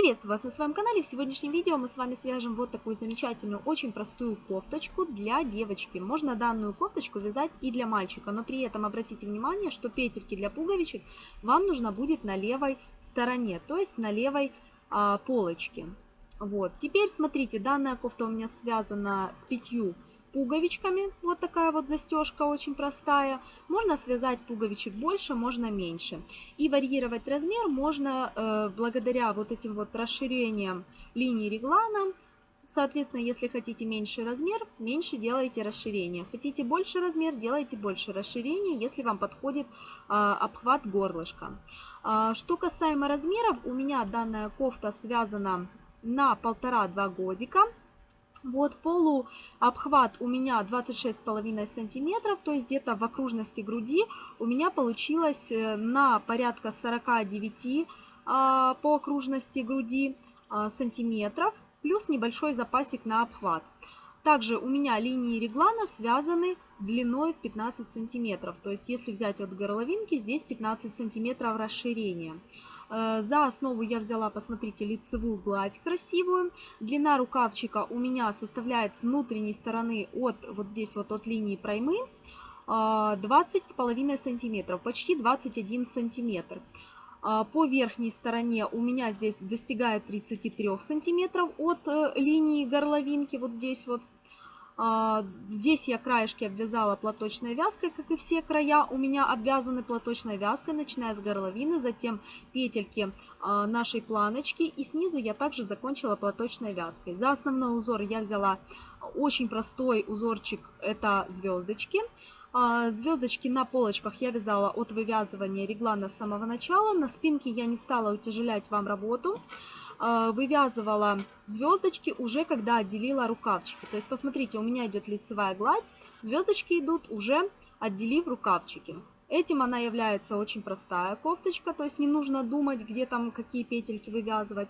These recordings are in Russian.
Приветствую вас на своем канале. В сегодняшнем видео мы с вами свяжем вот такую замечательную, очень простую кофточку для девочки. Можно данную кофточку вязать и для мальчика, но при этом обратите внимание, что петельки для пуговичек вам нужно будет на левой стороне, то есть на левой а, полочке. Вот. Теперь смотрите, данная кофта у меня связана с пятью пуговичками. Вот такая вот застежка очень простая. Можно связать пуговичек больше, можно меньше. И варьировать размер можно э, благодаря вот этим вот расширениям линии реглана. Соответственно, если хотите меньший размер, меньше делайте расширение. Хотите больше размер, делайте больше расширения, если вам подходит э, обхват горлышка. Э, что касаемо размеров, у меня данная кофта связана на полтора-два годика. Вот полуобхват у меня 26,5 сантиметров, то есть где-то в окружности груди у меня получилось э, на порядка 49 а, по окружности груди а, сантиметров, плюс небольшой запасик на обхват. Также у меня линии реглана связаны длиной в 15 сантиметров, то есть если взять от горловинки, здесь 15 сантиметров расширения. Э, за основу я взяла, посмотрите, лицевую гладь красивую. Длина рукавчика у меня составляет с внутренней стороны от вот здесь вот от линии проймы 20 с половиной сантиметров, почти 21 сантиметр. Э, по верхней стороне у меня здесь достигает 33 сантиметров от э, линии горловинки, вот здесь вот. А, здесь я краешки обвязала платочной вязкой, как и все края у меня обвязаны платочной вязкой, начиная с горловины, затем петельки а, нашей планочки и снизу я также закончила платочной вязкой. За основной узор я взяла очень простой узорчик, это звездочки. А, звездочки на полочках я вязала от вывязывания реглана с самого начала. На спинке я не стала утяжелять вам работу. А, вывязывала звездочки уже когда отделила рукавчики. То есть посмотрите, у меня идет лицевая гладь, звездочки идут уже отделив рукавчики. Этим она является очень простая кофточка, то есть не нужно думать, где там какие петельки вывязывать.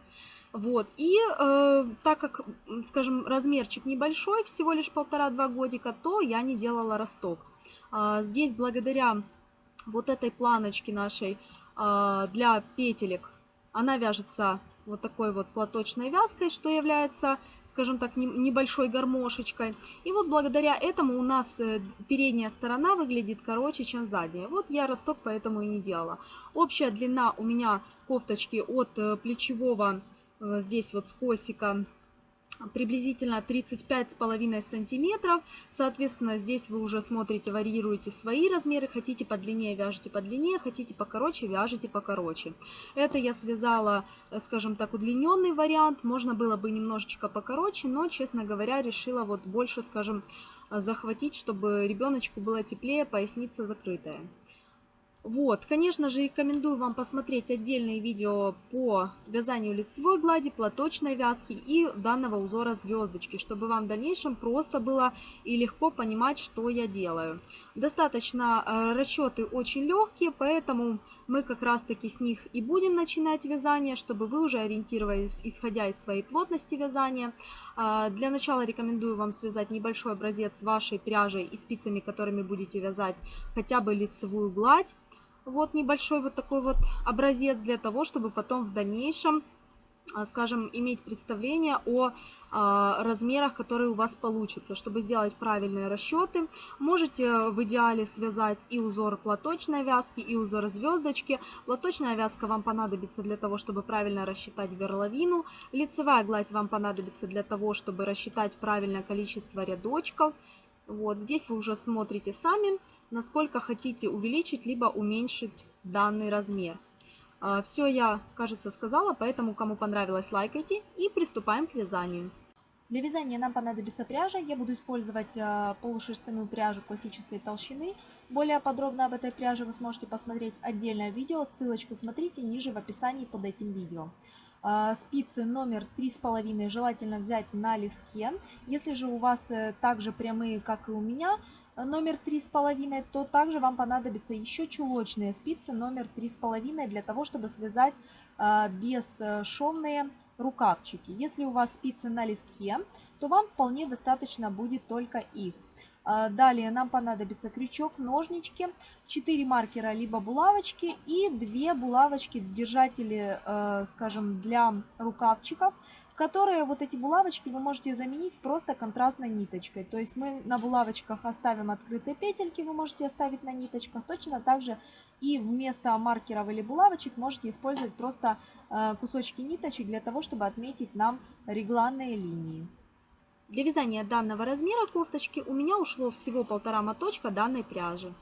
Вот. И э, так как, скажем, размерчик небольшой, всего лишь полтора-два годика, то я не делала росток. А, здесь благодаря вот этой планочке нашей а, для петелек, она вяжется вот такой вот платочной вязкой, что является, скажем так, небольшой гармошечкой. И вот благодаря этому у нас э, передняя сторона выглядит короче, чем задняя. Вот я росток поэтому и не делала. Общая длина у меня кофточки от э, плечевого, э, здесь вот с косика приблизительно 35,5 сантиметров. Соответственно, здесь вы уже смотрите, варьируете свои размеры. Хотите подлиннее, вяжите подлиннее, хотите покороче, вяжите покороче. Это я связала, э, скажем так, удлиненный вариант. Можно было бы немножечко покороче, но, честно говоря, решила вот больше, скажем, э, захватить, чтобы ребеночку было теплее, поясница закрытая. Вот, конечно же, рекомендую вам посмотреть отдельные видео по вязанию лицевой глади, платочной вязки и данного узора звездочки, чтобы вам в дальнейшем просто было и легко понимать, что я делаю. Достаточно э, расчеты очень легкие, поэтому мы как раз таки с них и будем начинать вязание, чтобы вы уже ориентировались, исходя из своей плотности вязания. Э, для начала рекомендую вам связать небольшой образец вашей пряжей и спицами, которыми будете вязать хотя бы лицевую гладь. Вот небольшой вот такой вот образец для того, чтобы потом в дальнейшем, а, скажем, иметь представление о а, размерах, которые у вас получатся, чтобы сделать правильные расчеты. Можете в идеале связать и узор платочной вязки, и узор звездочки. Платочная вязка вам понадобится для того, чтобы правильно рассчитать горловину. Лицевая гладь вам понадобится для того, чтобы рассчитать правильное количество рядочков. Вот здесь вы уже смотрите сами насколько хотите увеличить либо уменьшить данный размер. А, Все я, кажется, сказала, поэтому кому понравилось, лайкайте и приступаем к вязанию. Для вязания нам понадобится пряжа. Я буду использовать а, полушерстяную пряжу классической толщины. Более подробно об этой пряже вы сможете посмотреть отдельное видео. Ссылочку смотрите ниже в описании под этим видео. А, спицы номер 3,5 желательно взять на лиске. Если же у вас э, также прямые, как и у меня, номер 3,5, то также вам понадобятся еще чулочные спицы номер 3,5 для того, чтобы связать а, бесшовные рукавчики. Если у вас спицы на листке, то вам вполне достаточно будет только их. А, далее нам понадобится крючок, ножнички, 4 маркера либо булавочки и 2 булавочки, держатели, э, скажем, для рукавчиков которые вот эти булавочки вы можете заменить просто контрастной ниточкой. То есть мы на булавочках оставим открытые петельки, вы можете оставить на ниточках. Точно так же и вместо маркеров или булавочек можете использовать просто э, кусочки ниточек для того, чтобы отметить нам регланные линии. Для вязания данного размера кофточки у меня ушло всего полтора моточка данной пряжи.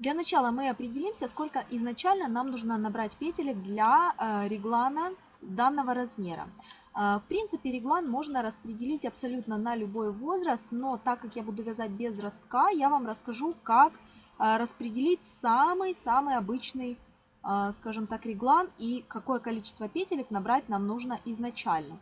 Для начала мы определимся, сколько изначально нам нужно набрать петелек для э, реглана данного размера. Э, в принципе, реглан можно распределить абсолютно на любой возраст, но так как я буду вязать без ростка, я вам расскажу, как э, распределить самый-самый обычный, э, скажем так, реглан и какое количество петелек набрать нам нужно изначально.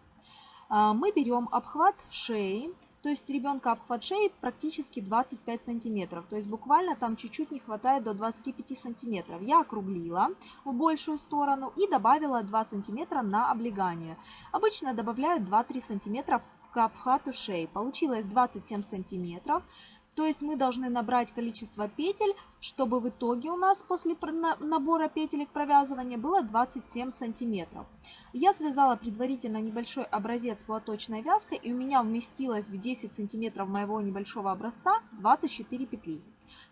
А, мы берем обхват шеи, то есть ребенка обхват шеи практически 25 сантиметров, то есть буквально там чуть-чуть не хватает до 25 сантиметров. Я округлила в большую сторону и добавила 2 сантиметра на облегание. Обычно добавляют 2-3 сантиметра к обхвату шеи. Получилось 27 сантиметров. То есть мы должны набрать количество петель, чтобы в итоге у нас после набора петелек провязывания было 27 сантиметров. Я связала предварительно небольшой образец платочной вязкой и у меня вместилось в 10 сантиметров моего небольшого образца 24 петли.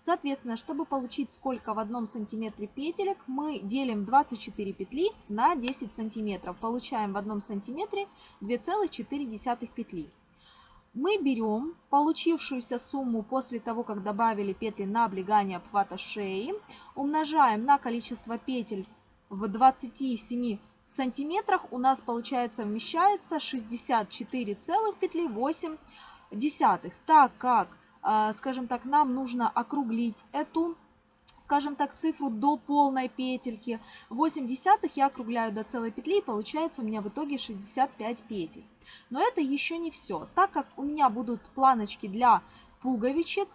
Соответственно, чтобы получить сколько в одном сантиметре петелек, мы делим 24 петли на 10 сантиметров. Получаем в одном сантиметре 2,4 петли мы берем получившуюся сумму после того, как добавили петли на облегание обхвата шеи, умножаем на количество петель в 27 сантиметрах, у нас получается вмещается 64 целых петли 8 десятых. Так как, э, скажем так, нам нужно округлить эту скажем так, цифру до полной петельки. 8 десятых я округляю до целой петли, и получается у меня в итоге 65 петель. Но это еще не все. Так как у меня будут планочки для пуговичек,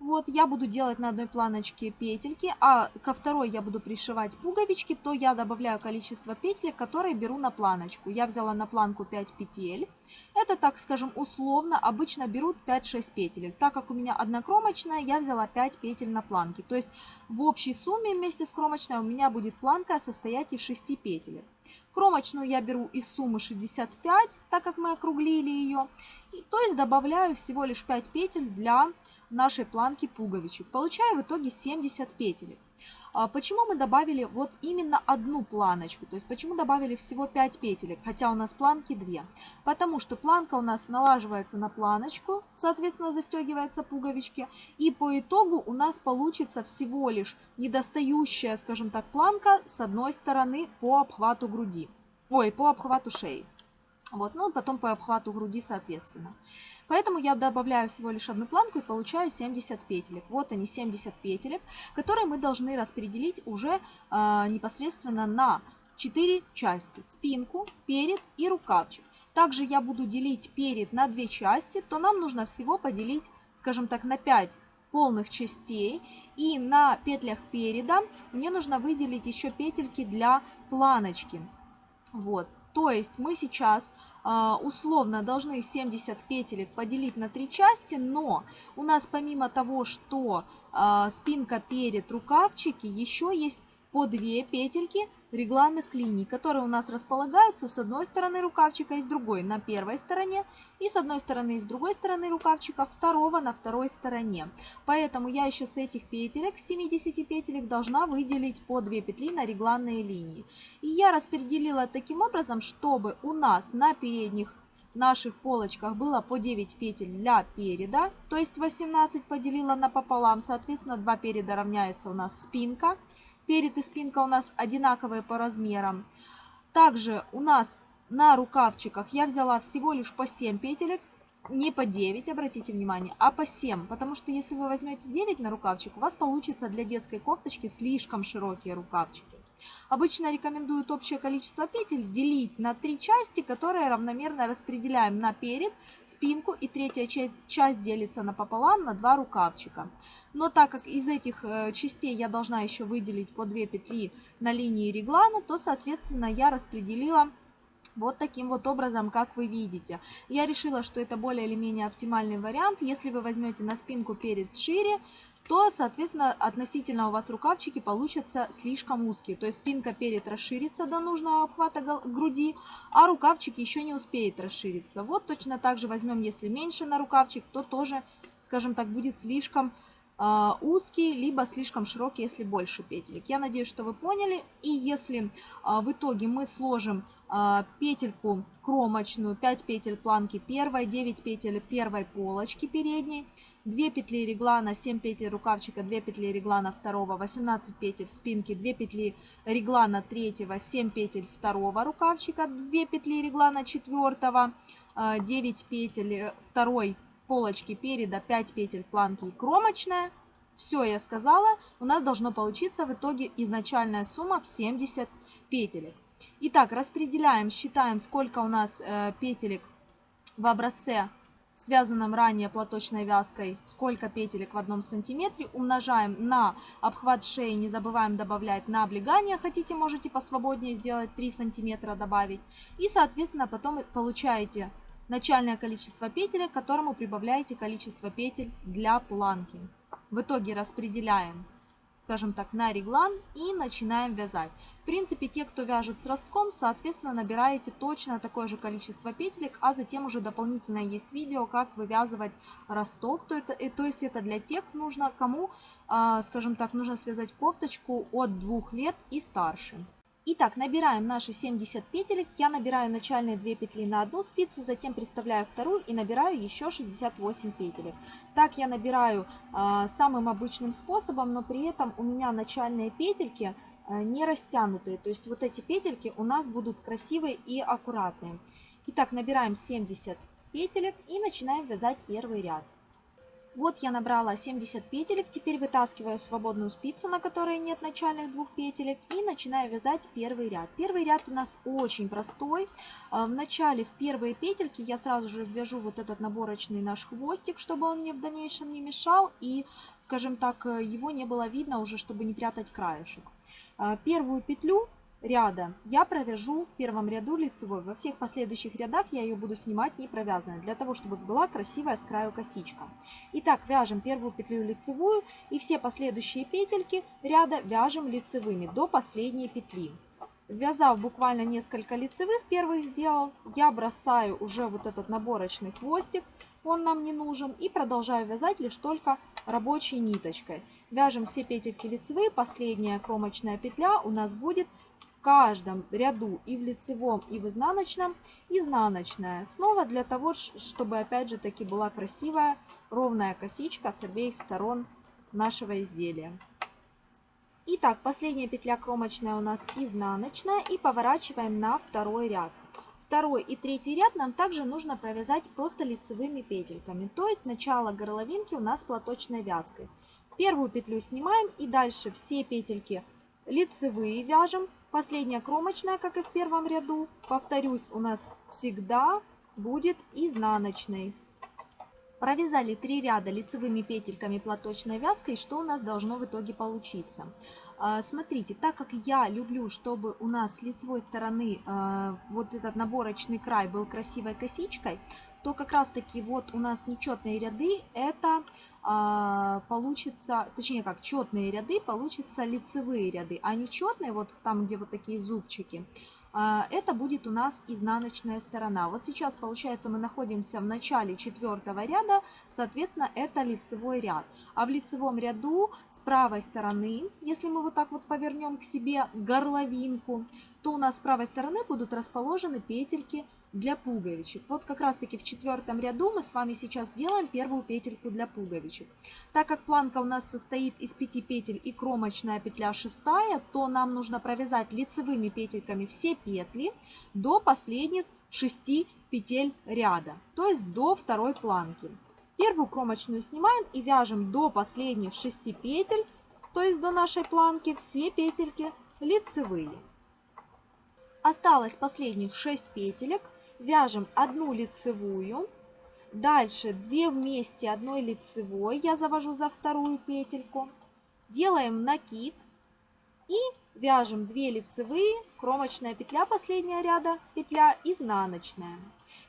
вот, я буду делать на одной планочке петельки, а ко второй я буду пришивать пуговички, то я добавляю количество петель, которые беру на планочку. Я взяла на планку 5 петель. Это, так скажем, условно, обычно берут 5-6 петель. Так как у меня одна кромочная, я взяла 5 петель на планке. То есть в общей сумме вместе с кромочной у меня будет планка состоять из 6 петель. Кромочную я беру из суммы 65, так как мы округлили ее. То есть добавляю всего лишь 5 петель для нашей планки пуговичек. Получаю в итоге 70 петель. А почему мы добавили вот именно одну планочку? То есть почему добавили всего 5 петелек, хотя у нас планки 2? Потому что планка у нас налаживается на планочку, соответственно застегиваются пуговички. И по итогу у нас получится всего лишь недостающая, скажем так, планка с одной стороны по обхвату груди. Ой, по обхвату шеи. Вот, ну потом по обхвату груди соответственно. Поэтому я добавляю всего лишь одну планку и получаю 70 петелек. Вот они 70 петелек, которые мы должны распределить уже э, непосредственно на 4 части. Спинку, перед и рукавчик. Также я буду делить перед на 2 части, то нам нужно всего поделить, скажем так, на 5 полных частей. И на петлях переда мне нужно выделить еще петельки для планочки. Вот. То есть мы сейчас условно должны 70 петелек поделить на три части, но у нас помимо того, что э, спинка перед рукавчики, еще есть по две петельки регланных линий, которые у нас располагаются с одной стороны рукавчика и с другой на первой стороне, и с одной стороны и с другой стороны рукавчика второго на второй стороне. Поэтому я еще с этих петелек, 70 петелек, должна выделить по 2 петли на регланные линии. И я распределила таким образом, чтобы у нас на передних наших полочках было по 9 петель для переда, то есть 18 поделила на пополам, соответственно 2 переда равняется у нас спинка, Перед и спинка у нас одинаковые по размерам. Также у нас на рукавчиках я взяла всего лишь по 7 петелек, не по 9, обратите внимание, а по 7. Потому что если вы возьмете 9 на рукавчик, у вас получится для детской кофточки слишком широкие рукавчики. Обычно рекомендуют общее количество петель делить на три части, которые равномерно распределяем на перед, спинку и третья часть, часть делится напополам на два рукавчика. Но так как из этих э, частей я должна еще выделить по 2 петли на линии реглана, то соответственно я распределила вот таким вот образом, как вы видите. Я решила, что это более или менее оптимальный вариант. Если вы возьмете на спинку перед шире, то, соответственно, относительно у вас рукавчики получатся слишком узкие. То есть спинка перед расширится до нужного обхвата груди, а рукавчики еще не успеет расшириться. Вот точно так же возьмем, если меньше на рукавчик, то тоже, скажем так, будет слишком э, узкий, либо слишком широкий, если больше петелек. Я надеюсь, что вы поняли. И если э, в итоге мы сложим э, петельку кромочную, 5 петель планки первой, 9 петель первой полочки передней, 2 петли реглана, 7 петель рукавчика, 2 петли реглана второго, 18 петель спинки, 2 петли реглана третьего, 7 петель второго рукавчика, 2 петли реглана четвертого, 9 петель второй полочки переда, 5 петель планки и кромочная. Все я сказала, у нас должно получиться в итоге изначальная сумма в 70 петелек. Итак, распределяем, считаем, сколько у нас э, петелек в образце связанном ранее платочной вязкой, сколько петелек в одном сантиметре, умножаем на обхват шеи, не забываем добавлять на облегание, хотите, можете посвободнее сделать 3 сантиметра добавить, и, соответственно, потом получаете начальное количество петелек, к которому прибавляете количество петель для планки. В итоге распределяем скажем так, на реглан и начинаем вязать. В принципе, те, кто вяжет с ростком, соответственно, набираете точно такое же количество петелек, а затем уже дополнительно есть видео, как вывязывать росток. То, это, то есть это для тех нужно, кому, а, скажем так, нужно связать кофточку от двух лет и старше. Итак, набираем наши 70 петелек. Я набираю начальные 2 петли на одну спицу, затем приставляю вторую и набираю еще 68 петелек. Так я набираю э, самым обычным способом, но при этом у меня начальные петельки э, не растянутые. То есть вот эти петельки у нас будут красивые и аккуратные. Итак, набираем 70 петелек и начинаем вязать первый ряд. Вот я набрала 70 петелек, теперь вытаскиваю свободную спицу, на которой нет начальных двух петелек, и начинаю вязать первый ряд. Первый ряд у нас очень простой. А, в начале, в первые петельки, я сразу же вяжу вот этот наборочный наш хвостик, чтобы он мне в дальнейшем не мешал, и, скажем так, его не было видно уже, чтобы не прятать краешек. А, первую петлю ряда я провяжу в первом ряду лицевой. Во всех последующих рядах я ее буду снимать не провязанной, для того, чтобы была красивая с краю косичка. Итак, вяжем первую петлю лицевую и все последующие петельки ряда вяжем лицевыми до последней петли. Вязав буквально несколько лицевых первых сделал, я бросаю уже вот этот наборочный хвостик, он нам не нужен, и продолжаю вязать лишь только рабочей ниточкой. Вяжем все петельки лицевые, последняя кромочная петля у нас будет каждом ряду и в лицевом, и в изнаночном изнаночная. Снова для того, чтобы опять же таки была красивая ровная косичка с обеих сторон нашего изделия. Итак, последняя петля кромочная у нас изнаночная и поворачиваем на второй ряд. Второй и третий ряд нам также нужно провязать просто лицевыми петельками, то есть начало горловинки у нас платочной вязкой. Первую петлю снимаем и дальше все петельки лицевые вяжем, Последняя кромочная, как и в первом ряду, повторюсь, у нас всегда будет изнаночной. Провязали три ряда лицевыми петельками платочной вязкой. Что у нас должно в итоге получиться? А, смотрите, так как я люблю, чтобы у нас с лицевой стороны а, вот этот наборочный край был красивой косичкой, то как раз таки вот у нас нечетные ряды это получится, точнее как, четные ряды получится лицевые ряды, а нечетные, вот там, где вот такие зубчики, а, это будет у нас изнаночная сторона. Вот сейчас, получается, мы находимся в начале четвертого ряда, соответственно, это лицевой ряд. А в лицевом ряду с правой стороны, если мы вот так вот повернем к себе горловинку, то у нас с правой стороны будут расположены петельки для пуговичек. Вот как раз таки в четвертом ряду мы с вами сейчас сделаем первую петельку для пуговичек. Так как планка у нас состоит из 5 петель и кромочная петля шестая, то нам нужно провязать лицевыми петельками все петли до последних 6 петель ряда, то есть до второй планки. Первую кромочную снимаем и вяжем до последних 6 петель, то есть до нашей планки, все петельки лицевые. Осталось последних 6 петелек вяжем одну лицевую, дальше 2 вместе одной лицевой, я завожу за вторую петельку, делаем накид и вяжем 2 лицевые, кромочная петля последняя ряда, петля изнаночная.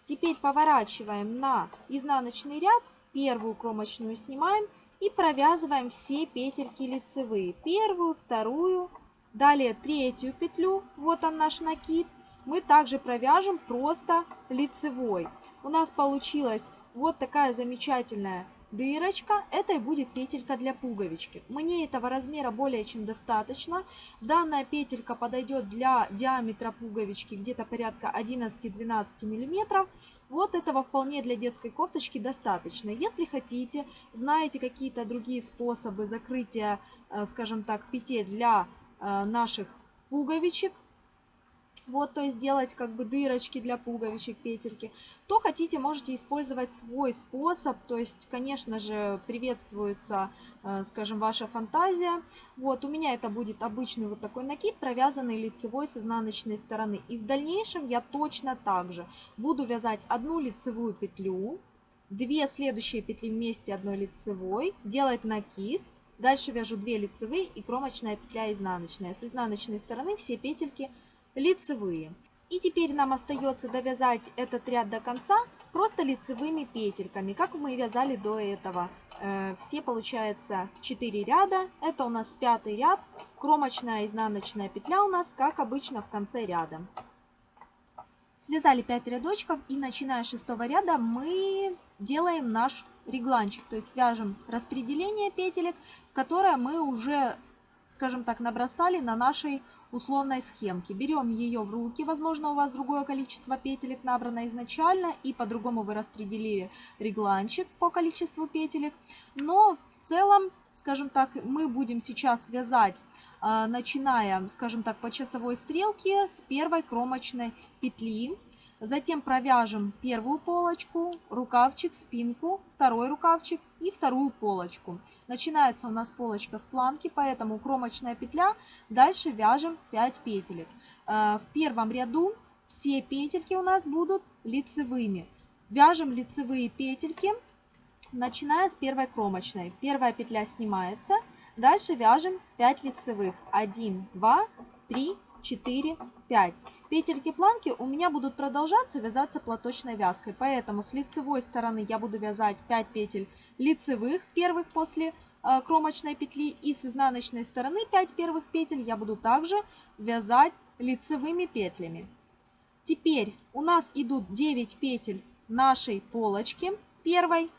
Теперь поворачиваем на изнаночный ряд, первую кромочную снимаем и провязываем все петельки лицевые. Первую, вторую, далее третью петлю, вот он наш накид. Мы также провяжем просто лицевой. У нас получилась вот такая замечательная дырочка, это и будет петелька для пуговички. Мне этого размера более чем достаточно. Данная петелька подойдет для диаметра пуговички где-то порядка 11-12 миллиметров. Вот этого вполне для детской кофточки достаточно. Если хотите, знаете какие-то другие способы закрытия, э, скажем так, петель для э, наших пуговичек, вот, то есть делать как бы дырочки для пуговичек, петельки, то хотите, можете использовать свой способ, то есть, конечно же, приветствуется, э, скажем, ваша фантазия. Вот, у меня это будет обычный вот такой накид, провязанный лицевой с изнаночной стороны. И в дальнейшем я точно так же буду вязать одну лицевую петлю, две следующие петли вместе одной лицевой, делать накид, дальше вяжу 2 лицевые и кромочная петля изнаночная. С изнаночной стороны все петельки лицевые. И теперь нам остается довязать этот ряд до конца просто лицевыми петельками, как мы вязали до этого. Э, все получается 4 ряда, это у нас пятый ряд, кромочная изнаночная петля у нас, как обычно, в конце ряда. Связали 5 рядочков и начиная с шестого ряда мы делаем наш регланчик, то есть вяжем распределение петелек, которое мы уже, скажем так, набросали на нашей условной схемки. Берем ее в руки, возможно у вас другое количество петелек набрано изначально и по-другому вы распределили регланчик по количеству петелек. Но в целом, скажем так, мы будем сейчас вязать, а, начиная, скажем так, по часовой стрелке с первой кромочной петли. Затем провяжем первую полочку, рукавчик, спинку, второй рукавчик и вторую полочку. Начинается у нас полочка с планки, поэтому кромочная петля. Дальше вяжем 5 петелек. Э, в первом ряду все петельки у нас будут лицевыми. Вяжем лицевые петельки, начиная с первой кромочной. Первая петля снимается. Дальше вяжем 5 лицевых. 1, 2, 3, 4, 5. Петельки планки у меня будут продолжаться вязаться платочной вязкой, поэтому с лицевой стороны я буду вязать 5 петель лицевых первых после э, кромочной петли и с изнаночной стороны 5 первых петель я буду также вязать лицевыми петлями. Теперь у нас идут 9 петель нашей полочки первой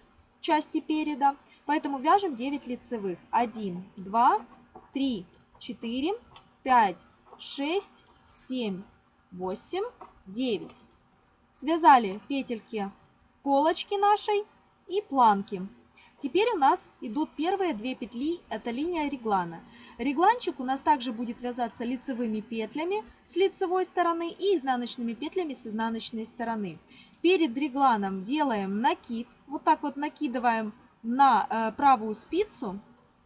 части переда, поэтому вяжем 9 лицевых. 1, 2, 3, 4, 5, 6, 7, 8, 9. Связали петельки полочки нашей и планки. Теперь у нас идут первые две петли, это линия реглана. Регланчик у нас также будет вязаться лицевыми петлями с лицевой стороны и изнаночными петлями с изнаночной стороны. Перед регланом делаем накид, вот так вот накидываем на э, правую спицу,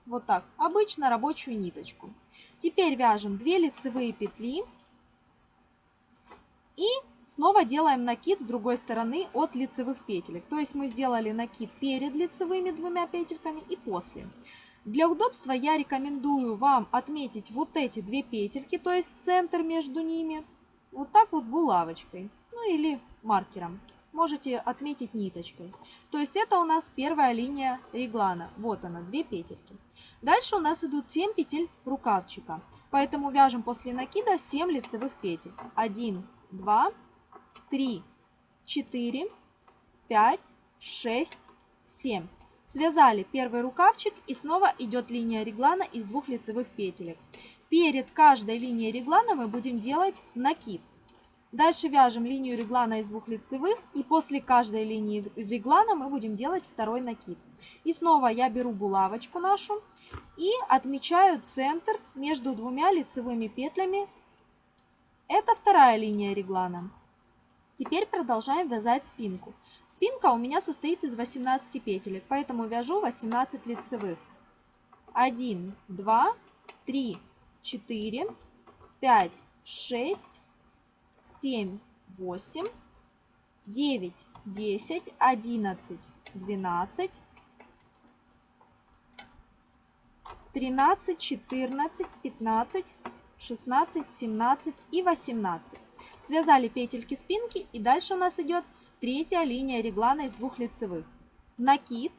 вот так, обычно рабочую ниточку. Теперь вяжем 2 лицевые петли и снова делаем накид с другой стороны от лицевых петелек. То есть мы сделали накид перед лицевыми двумя петельками и после. Для удобства я рекомендую вам отметить вот эти две петельки, то есть центр между ними, вот так вот булавочкой, ну или маркером. Можете отметить ниточкой. То есть это у нас первая линия реглана. Вот она, две петельки. Дальше у нас идут 7 петель рукавчика. Поэтому вяжем после накида 7 лицевых петель. 1, 2, 3, 4, 5, 6, 7. Связали первый рукавчик и снова идет линия реглана из двух лицевых петелек. Перед каждой линией реглана мы будем делать накид. Дальше вяжем линию реглана из двух лицевых и после каждой линии реглана мы будем делать второй накид. И снова я беру булавочку нашу и отмечаю центр между двумя лицевыми петлями это вторая линия реглана. Теперь продолжаем вязать спинку. Спинка у меня состоит из 18 петелек, поэтому вяжу 18 лицевых. 1, 2, 3, 4, 5, 6, 7, 8, 9, 10, 11, 12, 13, 14, 15, 16, 17 и 18. Связали петельки спинки и дальше у нас идет третья линия реглана из двух лицевых. Накид,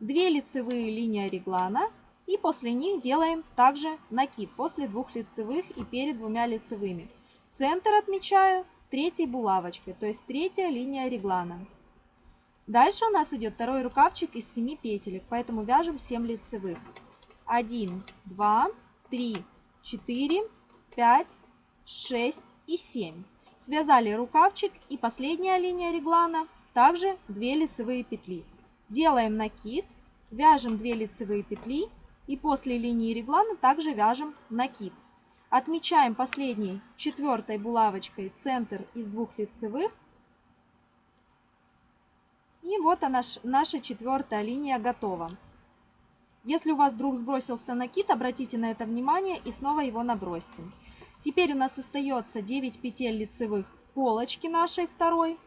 2 лицевые линии реглана и после них делаем также накид после двух лицевых и перед двумя лицевыми. Центр отмечаю третьей булавочкой, то есть третья линия реглана. Дальше у нас идет второй рукавчик из 7 петелек, поэтому вяжем 7 лицевых. 1, 2, 3, 4, 5, 6 и 7. Связали рукавчик и последняя линия реглана, также 2 лицевые петли. Делаем накид, вяжем 2 лицевые петли и после линии реглана также вяжем накид. Отмечаем последней четвертой булавочкой центр из двух лицевых. И вот она, наша четвертая линия готова. Если у вас вдруг сбросился накид, обратите на это внимание и снова его набросьте. Теперь у нас остается 9 петель лицевых полочки нашей второй.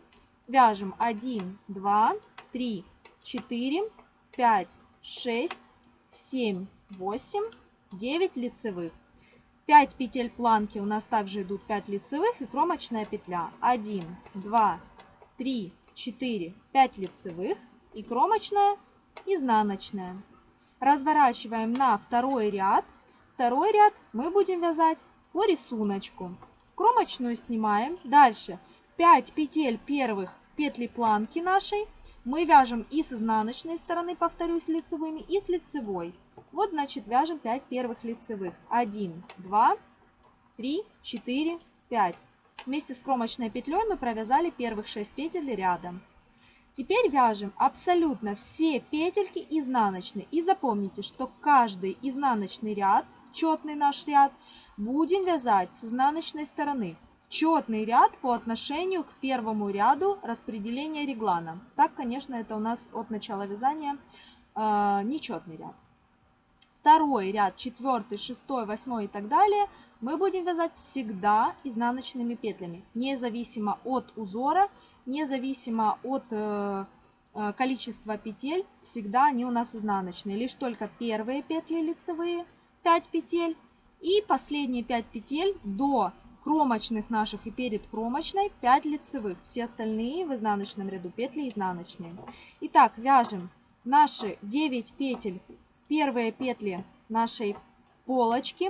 Вяжем 1, 2, 3, 4, 5, 6, 7, 8, 9 лицевых. 5 петель планки у нас также идут 5 лицевых и кромочная петля. 1, 2, 3, 4, 5 лицевых и кромочная, изнаночная. Разворачиваем на второй ряд. Второй ряд мы будем вязать по рисунку. Кромочную снимаем. Дальше 5 петель первых петли планки нашей мы вяжем и с изнаночной стороны, повторюсь, лицевыми, и с лицевой. Вот, значит, вяжем 5 первых лицевых. 1, 2, 3, 4, 5. Вместе с кромочной петлей мы провязали первых 6 петель рядом. Теперь вяжем абсолютно все петельки изнаночные. И запомните, что каждый изнаночный ряд, четный наш ряд, будем вязать с изнаночной стороны. Четный ряд по отношению к первому ряду распределения реглана. Так, конечно, это у нас от начала вязания э, нечетный ряд второй ряд, четвертый, шестой, восьмой и так далее, мы будем вязать всегда изнаночными петлями, независимо от узора, независимо от э, э, количества петель, всегда они у нас изнаночные. Лишь только первые петли лицевые, 5 петель, и последние 5 петель до кромочных наших и перед кромочной 5 лицевых. Все остальные в изнаночном ряду петли изнаночные. Итак, вяжем наши 9 петель первые петли нашей полочки.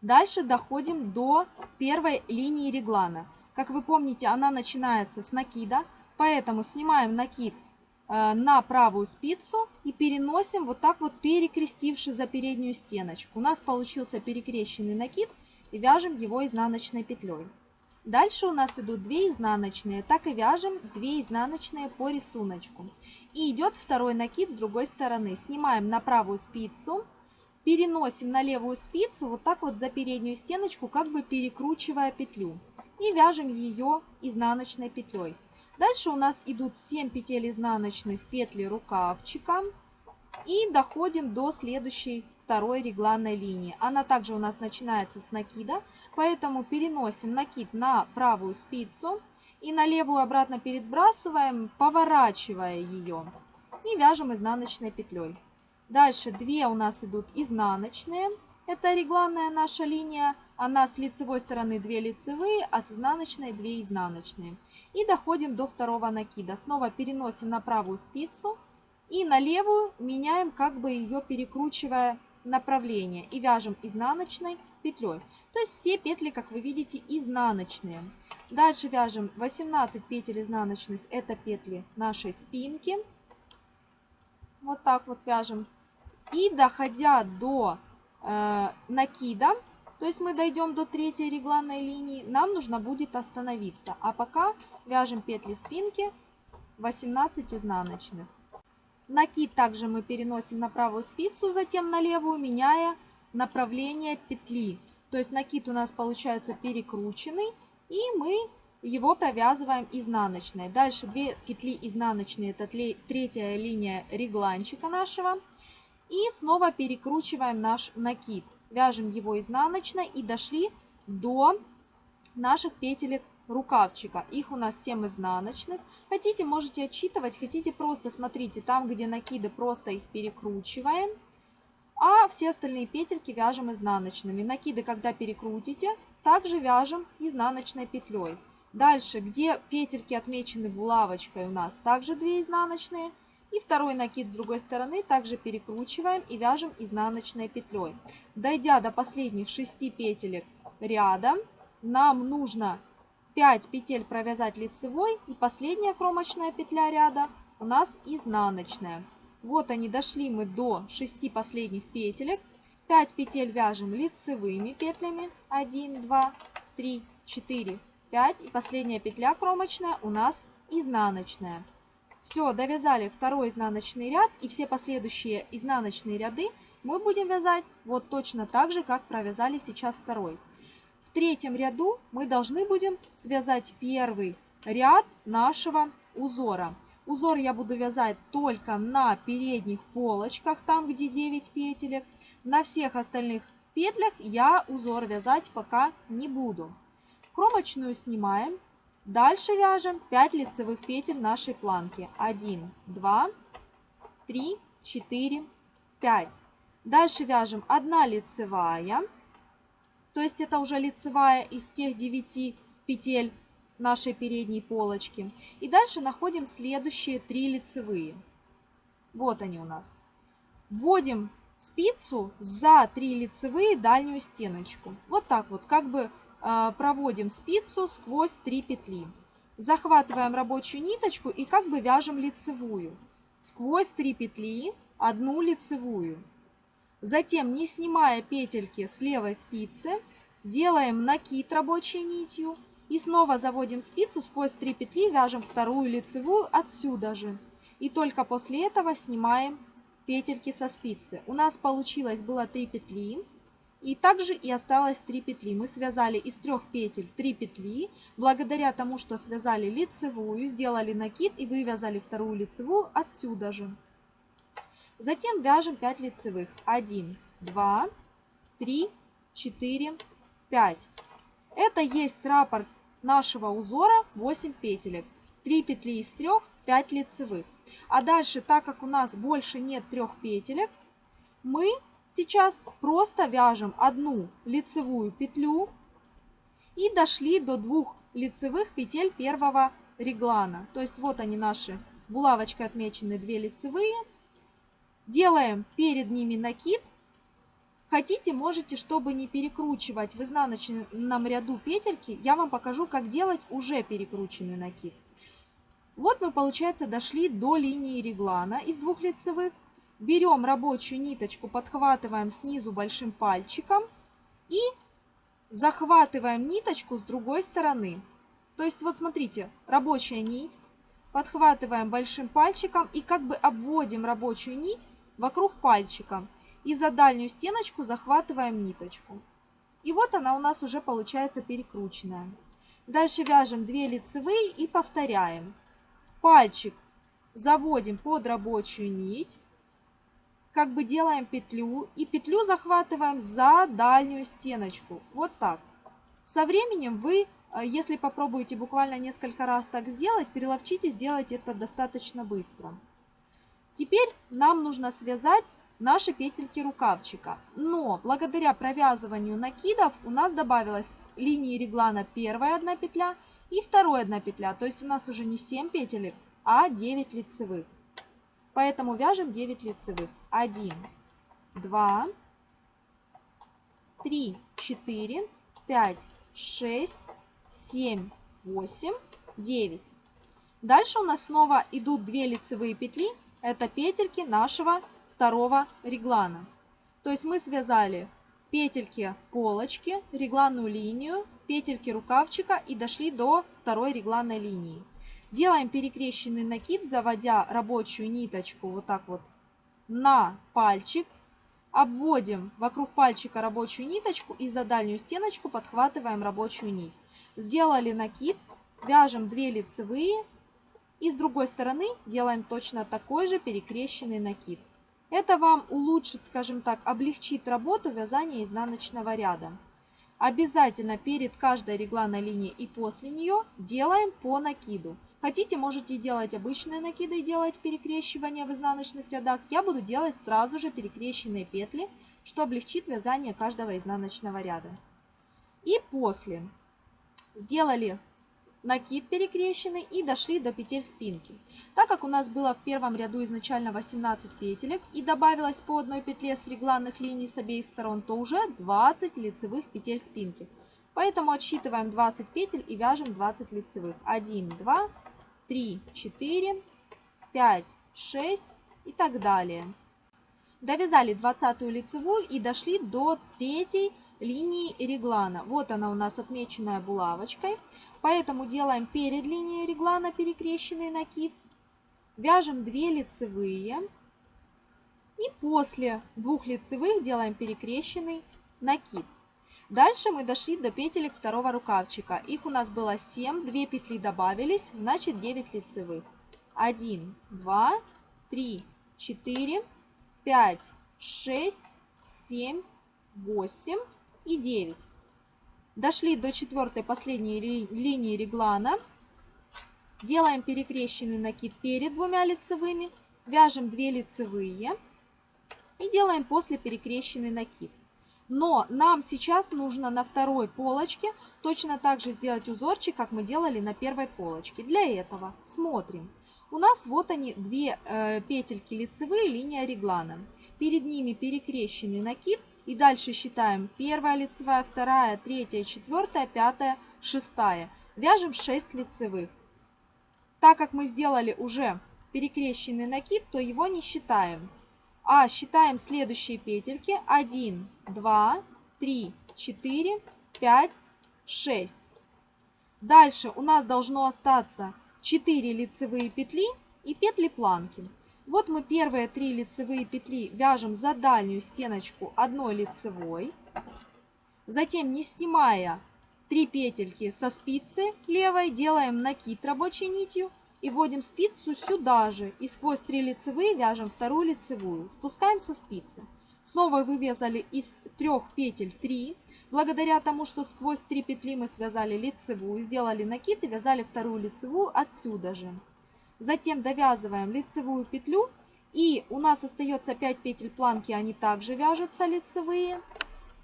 Дальше доходим до первой линии реглана. Как вы помните, она начинается с накида, поэтому снимаем накид э, на правую спицу и переносим вот так вот перекрестивши за переднюю стеночку. У нас получился перекрещенный накид и вяжем его изнаночной петлей. Дальше у нас идут 2 изнаночные, так и вяжем 2 изнаночные по рисунку. И идет второй накид с другой стороны. Снимаем на правую спицу, переносим на левую спицу вот так вот за переднюю стеночку, как бы перекручивая петлю. И вяжем ее изнаночной петлей. Дальше у нас идут 7 петель изнаночных петли рукавчика. И доходим до следующей второй регланной линии. Она также у нас начинается с накида, поэтому переносим накид на правую спицу и на левую обратно перебрасываем, поворачивая ее. И вяжем изнаночной петлей. Дальше две у нас идут изнаночные. Это регланная наша линия. Она с лицевой стороны 2 лицевые, а с изнаночной 2 изнаночные. И доходим до второго накида. Снова переносим на правую спицу. И на левую меняем, как бы ее перекручивая направление. И вяжем изнаночной петлей. То есть все петли, как вы видите, изнаночные. Дальше вяжем 18 петель изнаночных, это петли нашей спинки. Вот так вот вяжем. И доходя до э, накида, то есть мы дойдем до третьей регланной линии, нам нужно будет остановиться. А пока вяжем петли спинки 18 изнаночных. Накид также мы переносим на правую спицу, затем на левую, меняя направление петли. То есть накид у нас получается перекрученный. И мы его провязываем изнаночной. Дальше 2 петли изнаночные, это третья линия регланчика нашего. И снова перекручиваем наш накид. Вяжем его изнаночной и дошли до наших петелек рукавчика. Их у нас 7 изнаночных. Хотите, можете отчитывать, хотите просто смотрите, там, где накиды, просто их перекручиваем. а все остальные петельки вяжем изнаночными. Накиды, когда перекрутите, также вяжем изнаночной петлей. Дальше, где петельки отмечены булавочкой у нас, также 2 изнаночные. И второй накид с другой стороны также перекручиваем и вяжем изнаночной петлей. Дойдя до последних 6 петелек ряда, нам нужно 5 петель провязать лицевой и последняя кромочная петля ряда у нас изнаночная. Вот они, дошли мы до 6 последних петелек. 5 петель вяжем лицевыми петлями. 1, 2, 3, 4, 5. И последняя петля кромочная у нас изнаночная. Все, довязали второй изнаночный ряд и все последующие изнаночные ряды мы будем вязать вот точно так же, как провязали сейчас второй. В третьем ряду мы должны будем связать первый ряд нашего узора. Узор я буду вязать только на передних полочках, там где 9 петелек. На всех остальных петлях я узор вязать пока не буду. Кромочную снимаем. Дальше вяжем 5 лицевых петель нашей планки. 1, 2, 3, 4, 5. Дальше вяжем 1 лицевая. То есть это уже лицевая из тех 9 петель нашей передней полочки. И дальше находим следующие 3 лицевые. Вот они у нас. Вводим спицу за 3 лицевые дальнюю стеночку. Вот так вот, как бы э, проводим спицу сквозь 3 петли. Захватываем рабочую ниточку и как бы вяжем лицевую. Сквозь 3 петли одну лицевую. Затем, не снимая петельки с левой спицы, делаем накид рабочей нитью и снова заводим спицу сквозь 3 петли, вяжем вторую лицевую отсюда же. И только после этого снимаем петельки со спицы. У нас получилось было 3 петли. И также и осталось 3 петли. Мы связали из трех петель 3 петли. Благодаря тому, что связали лицевую, сделали накид и вывязали вторую лицевую отсюда же. Затем вяжем 5 лицевых. 1, 2, 3, 4, 5. Это есть раппорт нашего узора 8 петелек. 3 петли из 3, 5 лицевых. А дальше, так как у нас больше нет трех петелек, мы сейчас просто вяжем одну лицевую петлю и дошли до двух лицевых петель первого реглана. То есть вот они наши булавочкой отмечены 2 лицевые. Делаем перед ними накид Хотите, можете, чтобы не перекручивать в изнаночном ряду петельки, я вам покажу, как делать уже перекрученный накид. Вот мы, получается, дошли до линии реглана из двух лицевых. Берем рабочую ниточку, подхватываем снизу большим пальчиком и захватываем ниточку с другой стороны. То есть, вот смотрите, рабочая нить, подхватываем большим пальчиком и как бы обводим рабочую нить вокруг пальчика и за дальнюю стеночку захватываем ниточку. И вот она у нас уже получается перекрученная. Дальше вяжем 2 лицевые и повторяем. Пальчик заводим под рабочую нить, как бы делаем петлю и петлю захватываем за дальнюю стеночку. Вот так. Со временем вы, э, если попробуете буквально несколько раз так сделать, переловчите сделать это достаточно быстро. Теперь нам нужно связать наши петельки рукавчика. Но благодаря провязыванию накидов у нас добавилась линии реглана первая одна петля и вторая одна петля. То есть у нас уже не 7 петелек, а 9 лицевых. Поэтому вяжем 9 лицевых. 1, 2, 3, 4, 5, 6, 7, 8, 9. Дальше у нас снова идут 2 лицевые петли. Это петельки нашего второго реглана. То есть мы связали петельки полочки, регланную линию, петельки рукавчика и дошли до второй регланной линии. Делаем перекрещенный накид, заводя рабочую ниточку вот так вот на пальчик. Обводим вокруг пальчика рабочую ниточку и за дальнюю стеночку подхватываем рабочую нить. Сделали накид, вяжем 2 лицевые и с другой стороны делаем точно такой же перекрещенный накид. Это вам улучшит, скажем так, облегчит работу вязания изнаночного ряда. Обязательно перед каждой регланной линией и после нее делаем по накиду. Хотите, можете делать обычные накиды и делать перекрещивание в изнаночных рядах. Я буду делать сразу же перекрещенные петли, что облегчит вязание каждого изнаночного ряда. И после сделали накид перекрещенный и дошли до петель спинки. Так как у нас было в первом ряду изначально 18 петелек и добавилось по одной петле с регланных линий с обеих сторон, то уже 20 лицевых петель спинки. Поэтому отсчитываем 20 петель и вяжем 20 лицевых. 1, 2, 3, 4, 5, 6 и так далее. Довязали 20 лицевую и дошли до третьей линии реглана. Вот она у нас отмеченная булавочкой. Поэтому делаем перед линией реглана перекрещенный накид. Вяжем 2 лицевые. И после двух лицевых делаем перекрещенный накид. Дальше мы дошли до петелек второго рукавчика. Их у нас было 7, 2 петли добавились, значит 9 лицевых. 1, 2, 3, 4, 5, 6, 7, 8 и 9. Дошли до четвертой последней линии реглана. Делаем перекрещенный накид перед двумя лицевыми. Вяжем 2 лицевые. И делаем после перекрещенный накид. Но нам сейчас нужно на второй полочке точно так же сделать узорчик, как мы делали на первой полочке. Для этого смотрим. У нас вот они, две э, петельки лицевые, линия реглана. Перед ними перекрещенный накид и дальше считаем первая лицевая, вторая, третья, четвертая, пятая, шестая. Вяжем 6 лицевых. Так как мы сделали уже перекрещенный накид, то его не считаем. А считаем следующие петельки. 1, 2, 3, 4, 5, 6. Дальше у нас должно остаться 4 лицевые петли и петли планки. Вот мы первые три лицевые петли вяжем за дальнюю стеночку одной лицевой. Затем, не снимая 3 петельки со спицы левой, делаем накид рабочей нитью и вводим спицу сюда же. И сквозь 3 лицевые вяжем вторую лицевую. Спускаем со спицы. Снова вывязали из трех петель 3. Благодаря тому, что сквозь 3 петли мы связали лицевую, сделали накид и вязали вторую лицевую отсюда же. Затем довязываем лицевую петлю. И у нас остается 5 петель планки, они также вяжутся лицевые.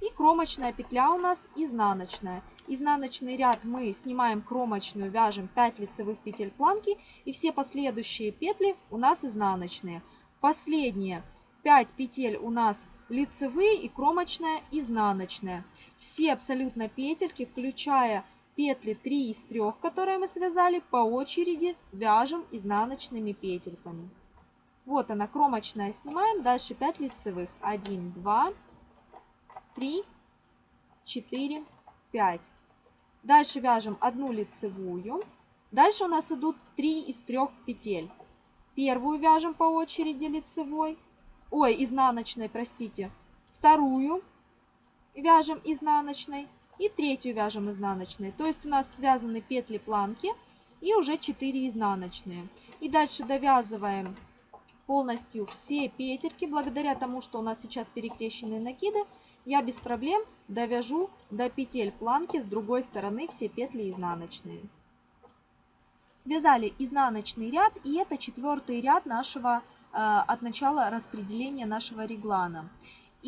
И кромочная петля у нас изнаночная. Изнаночный ряд мы снимаем кромочную, вяжем 5 лицевых петель планки. И все последующие петли у нас изнаночные. Последние 5 петель у нас лицевые и кромочная изнаночная. Все абсолютно петельки, включая петли 3 из 3, которые мы связали, по очереди вяжем изнаночными петельками. Вот она, кромочная снимаем, дальше 5 лицевых. 1, 2, 3, 4, 5. Дальше вяжем одну лицевую. Дальше у нас идут 3 из 3 петель. Первую вяжем по очереди лицевой. Ой, изнаночной, простите. Вторую вяжем изнаночной. И третью вяжем изнаночной. То есть у нас связаны петли планки и уже 4 изнаночные. И дальше довязываем полностью все петельки. Благодаря тому, что у нас сейчас перекрещенные накиды, я без проблем довяжу до петель планки с другой стороны все петли изнаночные. Связали изнаночный ряд, и это четвертый ряд нашего э, от начала распределения нашего реглана.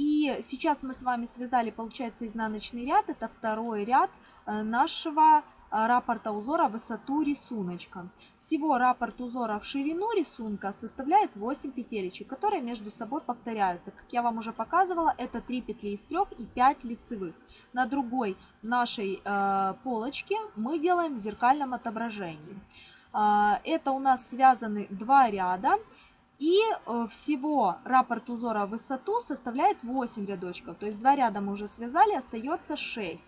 И сейчас мы с вами связали, получается, изнаночный ряд. Это второй ряд э, нашего э, раппорта узора высоту рисуночка. Всего раппорт узора в ширину рисунка составляет 8 петелечек, которые между собой повторяются. Как я вам уже показывала, это 3 петли из 3 и 5 лицевых. На другой нашей э, полочке мы делаем в зеркальном отображении. Э, это у нас связаны два ряда. И э, всего раппорт узора в высоту составляет 8 рядочков. То есть два ряда мы уже связали, остается 6.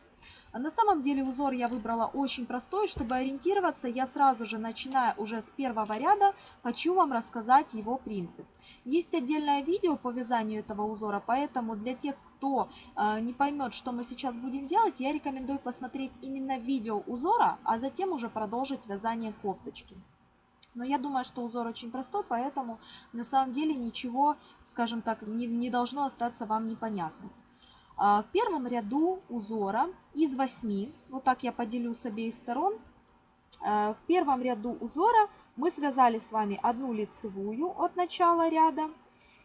А на самом деле узор я выбрала очень простой. Чтобы ориентироваться, я сразу же, начиная уже с первого ряда, хочу вам рассказать его принцип. Есть отдельное видео по вязанию этого узора, поэтому для тех, кто э, не поймет, что мы сейчас будем делать, я рекомендую посмотреть именно видео узора, а затем уже продолжить вязание кофточки. Но я думаю, что узор очень простой, поэтому на самом деле ничего, скажем так, не, не должно остаться вам непонятным. А, в первом ряду узора из 8, вот так я поделю с обеих сторон, Э, в первом ряду узора мы связали с вами одну лицевую от начала ряда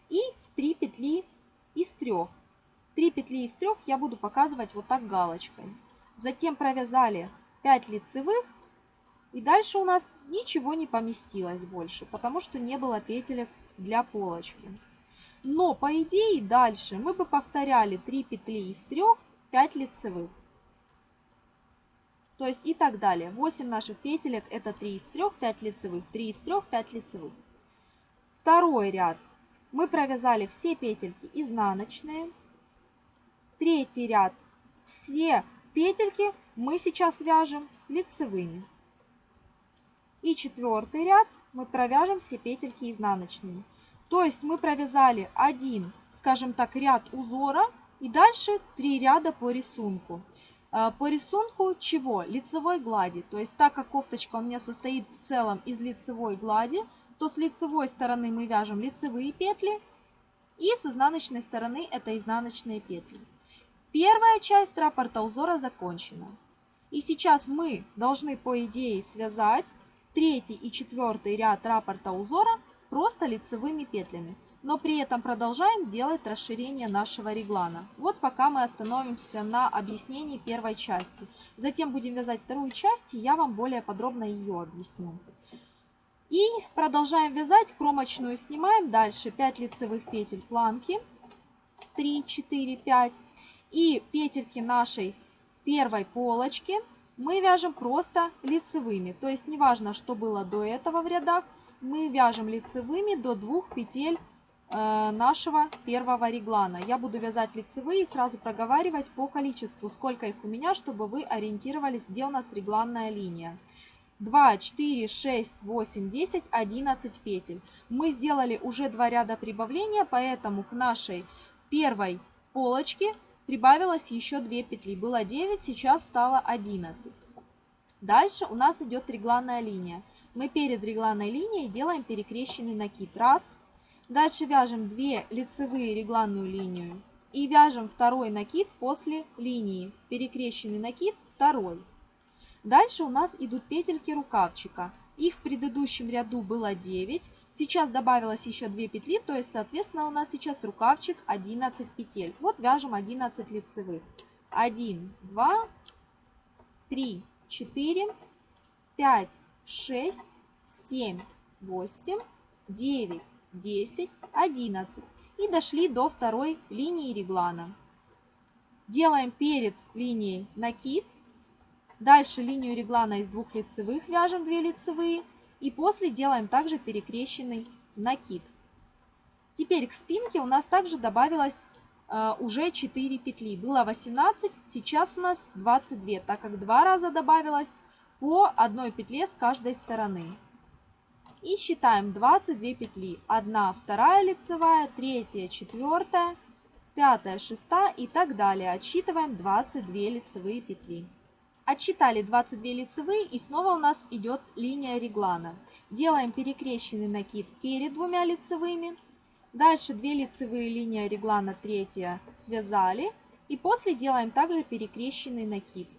и 3 петли из трех. 3 петли из трех я буду показывать вот так галочкой. Затем провязали 5 лицевых и дальше у нас ничего не поместилось больше, потому что не было петелек для полочки. Но по идее дальше мы бы повторяли 3 петли из 3, 5 лицевых. То есть и так далее. 8 наших петелек это 3 из 3, 5 лицевых, 3 из 3, 5 лицевых. Второй ряд. Мы провязали все петельки изнаночные. Третий ряд. Все петельки мы сейчас вяжем лицевыми. И четвертый ряд мы провяжем все петельки изнаночными. То есть мы провязали один, скажем так, ряд узора и дальше три ряда по рисунку. Э, по рисунку чего? Лицевой глади. То есть так как кофточка у меня состоит в целом из лицевой глади, то с лицевой стороны мы вяжем лицевые петли, и с изнаночной стороны это изнаночные петли. Первая часть раппорта узора закончена. И сейчас мы должны, по идее, связать третий и четвертый ряд раппорта узора просто лицевыми петлями но при этом продолжаем делать расширение нашего реглана. Вот пока мы остановимся на объяснении первой части. Затем будем вязать вторую часть, и я вам более подробно ее объясню. И продолжаем вязать, кромочную снимаем, дальше 5 лицевых петель планки, 3, 4, 5. И петельки нашей первой полочки мы вяжем просто лицевыми. То есть неважно, что было до этого в рядах, мы вяжем лицевыми до двух петель Э, нашего первого реглана. Я буду вязать лицевые и сразу проговаривать по количеству, сколько их у меня, чтобы вы ориентировались, где у нас регланная линия. 2, 4, 6, 8, 10, 11 петель. Мы сделали уже два ряда прибавления, поэтому к нашей первой полочке прибавилось еще 2 петли. Было 9, сейчас стало 11. Дальше у нас идет регланная линия. Мы перед регланной линией делаем перекрещенный накид. Раз, Дальше вяжем 2 лицевые регланную линию и вяжем второй накид после линии. Перекрещенный накид второй. Дальше у нас идут петельки рукавчика. Их в предыдущем ряду было 9. Сейчас добавилось еще 2 петли, то есть, соответственно, у нас сейчас рукавчик 11 петель. Вот вяжем 11 лицевых. 1, 2, 3, 4, 5, 6, 7, 8, 9, 10, 11 и дошли до второй линии реглана. Делаем перед линией накид, дальше линию реглана из двух лицевых вяжем 2 лицевые и после делаем также перекрещенный накид. Теперь к спинке у нас также добавилось э, уже 4 петли. Было 18, сейчас у нас 22, так как два раза добавилось по одной петле с каждой стороны. И считаем 22 петли. 1, 2 лицевая, 3, 4, 5, 6 и так далее. Отсчитываем 22 лицевые петли. Отсчитали 22 лицевые и снова у нас идет линия реглана. Делаем перекрещенный накид перед двумя лицевыми. Дальше 2 лицевые линии реглана, третья связали. И после делаем также перекрещенный накид.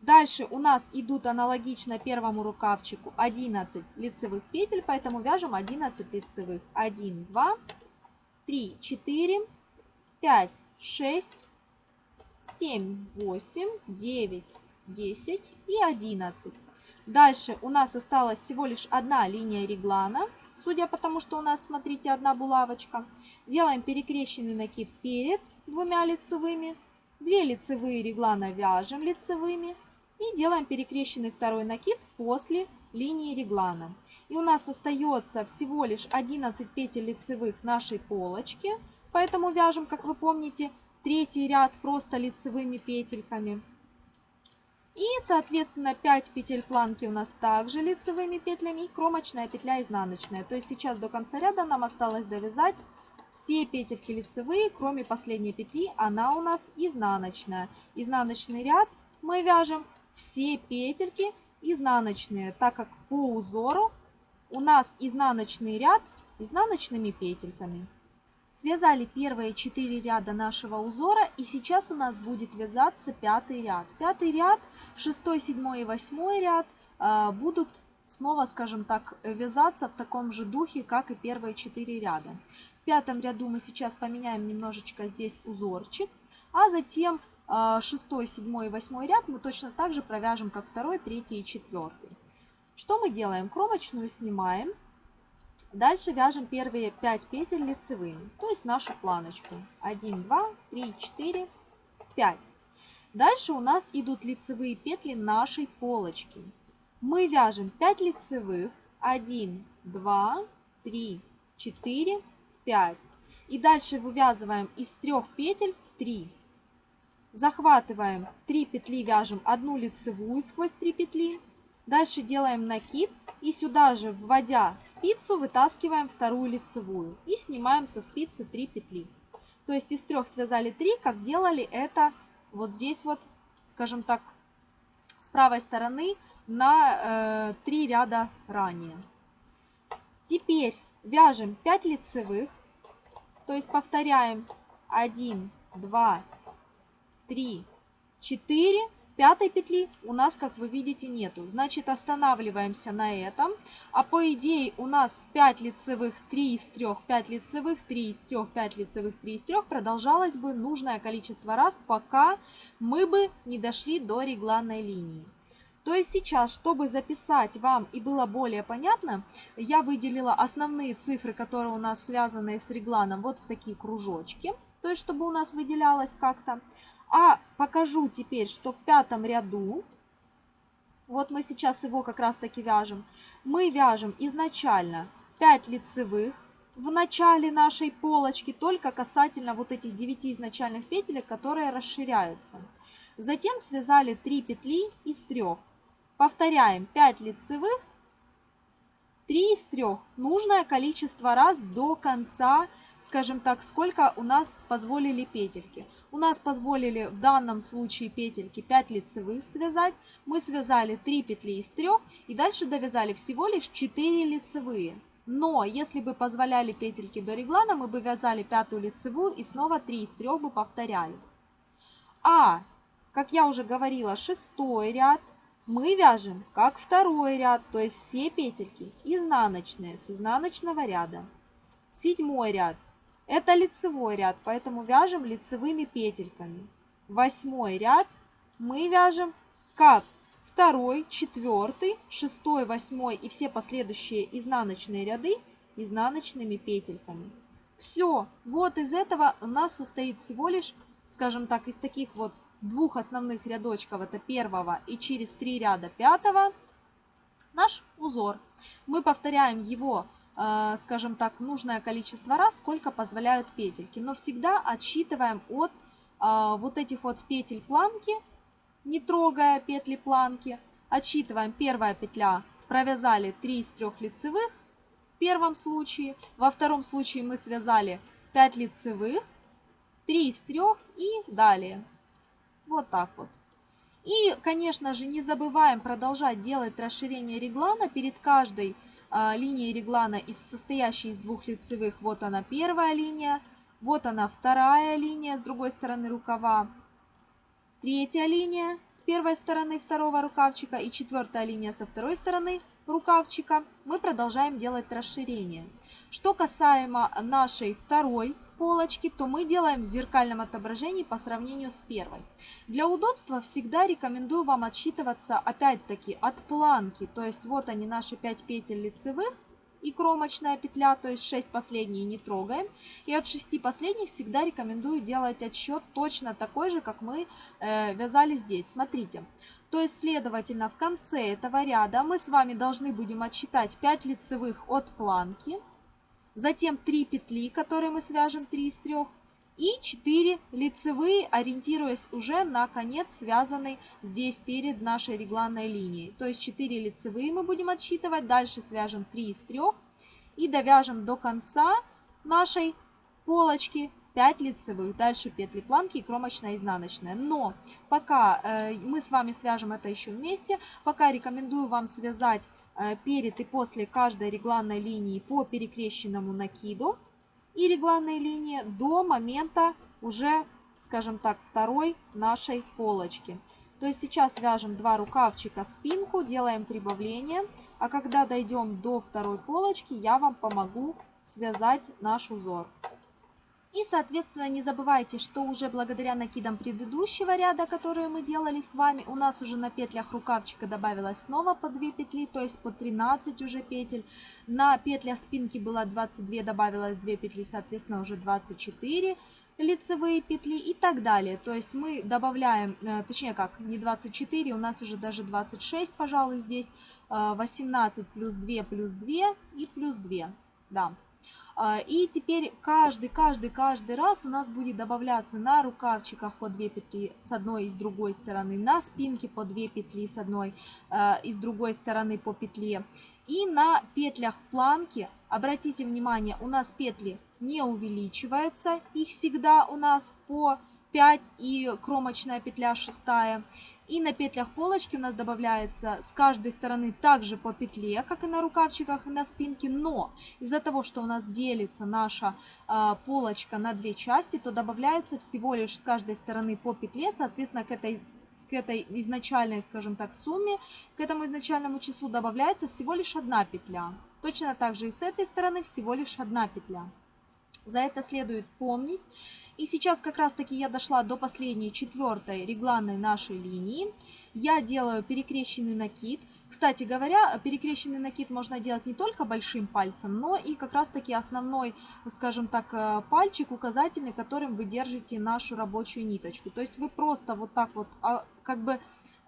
Дальше у нас идут аналогично первому рукавчику 11 лицевых петель, поэтому вяжем 11 лицевых. 1, 2, 3, 4, 5, 6, 7, 8, 9, 10 и 11. Дальше у нас осталась всего лишь одна линия реглана, судя по тому, что у нас, смотрите, одна булавочка. Делаем перекрещенный накид перед двумя лицевыми. Две лицевые реглана вяжем лицевыми. И делаем перекрещенный второй накид после линии реглана. И у нас остается всего лишь 11 петель лицевых нашей полочки. Поэтому вяжем, как вы помните, третий ряд просто лицевыми петельками. И, соответственно, 5 петель планки у нас также лицевыми петлями и кромочная петля изнаночная. То есть сейчас до конца ряда нам осталось довязать все петельки лицевые, кроме последней петли, она у нас изнаночная. Изнаночный ряд мы вяжем все петельки изнаночные, так как по узору у нас изнаночный ряд изнаночными петельками. Связали первые 4 ряда нашего узора и сейчас у нас будет вязаться пятый ряд. Пятый ряд, шестой, седьмой и восьмой ряд э, будут снова, скажем так, вязаться в таком же духе, как и первые 4 ряда. В пятом ряду мы сейчас поменяем немножечко здесь узорчик, а затем 6, 7 и 8 ряд мы точно так же провяжем, как 2, 3 и 4. Что мы делаем? Кромочную снимаем. Дальше вяжем первые 5 петель лицевыми, то есть нашу планочку. 1, 2, 3, 4, 5. Дальше у нас идут лицевые петли нашей полочки. Мы вяжем 5 лицевых. 1, 2, 3, 4, 5. И дальше вывязываем из трех петель 3. Захватываем 3 петли, вяжем одну лицевую сквозь 3 петли. Дальше делаем накид и сюда же, вводя спицу, вытаскиваем вторую лицевую и снимаем со спицы 3 петли. То есть из трех связали 3, как делали это вот здесь вот, скажем так, с правой стороны на э, 3 ряда ранее. Теперь вяжем 5 лицевых, то есть повторяем 1, 2, 3, 4. Пятой петли у нас, как вы видите, нету. Значит, останавливаемся на этом. А по идее у нас 5 лицевых, 3 из 3, 5 лицевых, 3 из 3, 5 лицевых, 3 из 3 продолжалось бы нужное количество раз, пока мы бы не дошли до регланной линии. То есть сейчас, чтобы записать вам и было более понятно, я выделила основные цифры, которые у нас связаны с регланом, вот в такие кружочки. То есть, чтобы у нас выделялось как-то. А покажу теперь, что в пятом ряду, вот мы сейчас его как раз таки вяжем, мы вяжем изначально 5 лицевых в начале нашей полочки, только касательно вот этих 9 изначальных петелек, которые расширяются. Затем связали 3 петли из 3. Повторяем 5 лицевых, 3 из 3. Нужное количество раз до конца, скажем так, сколько у нас позволили петельки. У нас позволили в данном случае петельки 5 лицевых связать. Мы связали 3 петли из 3 и дальше довязали всего лишь 4 лицевые. Но если бы позволяли петельки до реглана, мы бы вязали пятую лицевую и снова 3 из 3 бы повторяли. А, как я уже говорила, шестой ряд мы вяжем как второй ряд, то есть все петельки изнаночные с изнаночного ряда. Седьмой ряд это лицевой ряд, поэтому вяжем лицевыми петельками. Восьмой ряд мы вяжем как второй, четвертый, шестой, восьмой и все последующие изнаночные ряды изнаночными петельками. Все, вот из этого у нас состоит всего лишь, скажем так, из таких вот двух основных рядочков, это первого и через три ряда пятого, наш узор. Мы повторяем его скажем так, нужное количество раз, сколько позволяют петельки. Но всегда отсчитываем от э, вот этих вот петель планки, не трогая петли планки. Отсчитываем первая петля, провязали 3 из 3 лицевых в первом случае. Во втором случае мы связали 5 лицевых, 3 из 3 и далее. Вот так вот. И, конечно же, не забываем продолжать делать расширение реглана перед каждой линии реглана, из, состоящей из двух лицевых. Вот она первая линия, вот она вторая линия с другой стороны рукава. Третья линия с первой стороны второго рукавчика и четвертая линия со второй стороны рукавчика. Мы продолжаем делать расширение. Что касаемо нашей второй полочки, то мы делаем в зеркальном отображении по сравнению с первой. Для удобства всегда рекомендую вам отсчитываться опять-таки от планки. То есть вот они наши 5 петель лицевых и кромочная петля, то есть 6 последние не трогаем. И от 6 последних всегда рекомендую делать отсчет точно такой же, как мы э, вязали здесь. Смотрите. То есть, следовательно, в конце этого ряда мы с вами должны будем отсчитать 5 лицевых от планки затем 3 петли, которые мы свяжем 3 из 3, и 4 лицевые, ориентируясь уже на конец, связанный здесь перед нашей регланной линией. То есть 4 лицевые мы будем отсчитывать, дальше свяжем 3 из 3 и довяжем до конца нашей полочки 5 лицевых, дальше петли планки и кромочная изнаночная. Но пока э, мы с вами свяжем это еще вместе, пока рекомендую вам связать перед и после каждой регланной линии по перекрещенному накиду и регланной линии до момента уже, скажем так, второй нашей полочки. То есть сейчас вяжем два рукавчика спинку, делаем прибавление, а когда дойдем до второй полочки, я вам помогу связать наш узор. И, соответственно, не забывайте, что уже благодаря накидам предыдущего ряда, которые мы делали с вами, у нас уже на петлях рукавчика добавилось снова по 2 петли, то есть по 13 уже петель. На петлях спинки было 22, добавилось 2 петли, соответственно, уже 24 лицевые петли и так далее. То есть мы добавляем, э, точнее как, не 24, у нас уже даже 26, пожалуй, здесь. 18 э, плюс 2 плюс 2 и плюс 2. Да. А, и теперь каждый, каждый, каждый раз у нас будет добавляться на рукавчиках по 2 петли с одной и с другой стороны, на спинке по 2 петли с одной а, и с другой стороны по петле. И на петлях планки, обратите внимание, у нас петли не увеличиваются, их всегда у нас по 5 и кромочная петля шестая. И на петлях полочки у нас добавляется с каждой стороны также по петле, как и на рукавчиках и на спинке. Но из-за того, что у нас делится наша э, полочка на две части, то добавляется всего лишь с каждой стороны по петле. Соответственно, к этой, к этой изначальной, скажем так, сумме, к этому изначальному числу добавляется всего лишь одна петля. Точно так же и с этой стороны всего лишь одна петля. За это следует помнить. И сейчас как раз таки я дошла до последней, четвертой регланной нашей линии. Я делаю перекрещенный накид. Кстати говоря, перекрещенный накид можно делать не только большим пальцем, но и как раз таки основной, скажем так, э, пальчик указательный, которым вы держите нашу рабочую ниточку. То есть вы просто вот так вот, а, как бы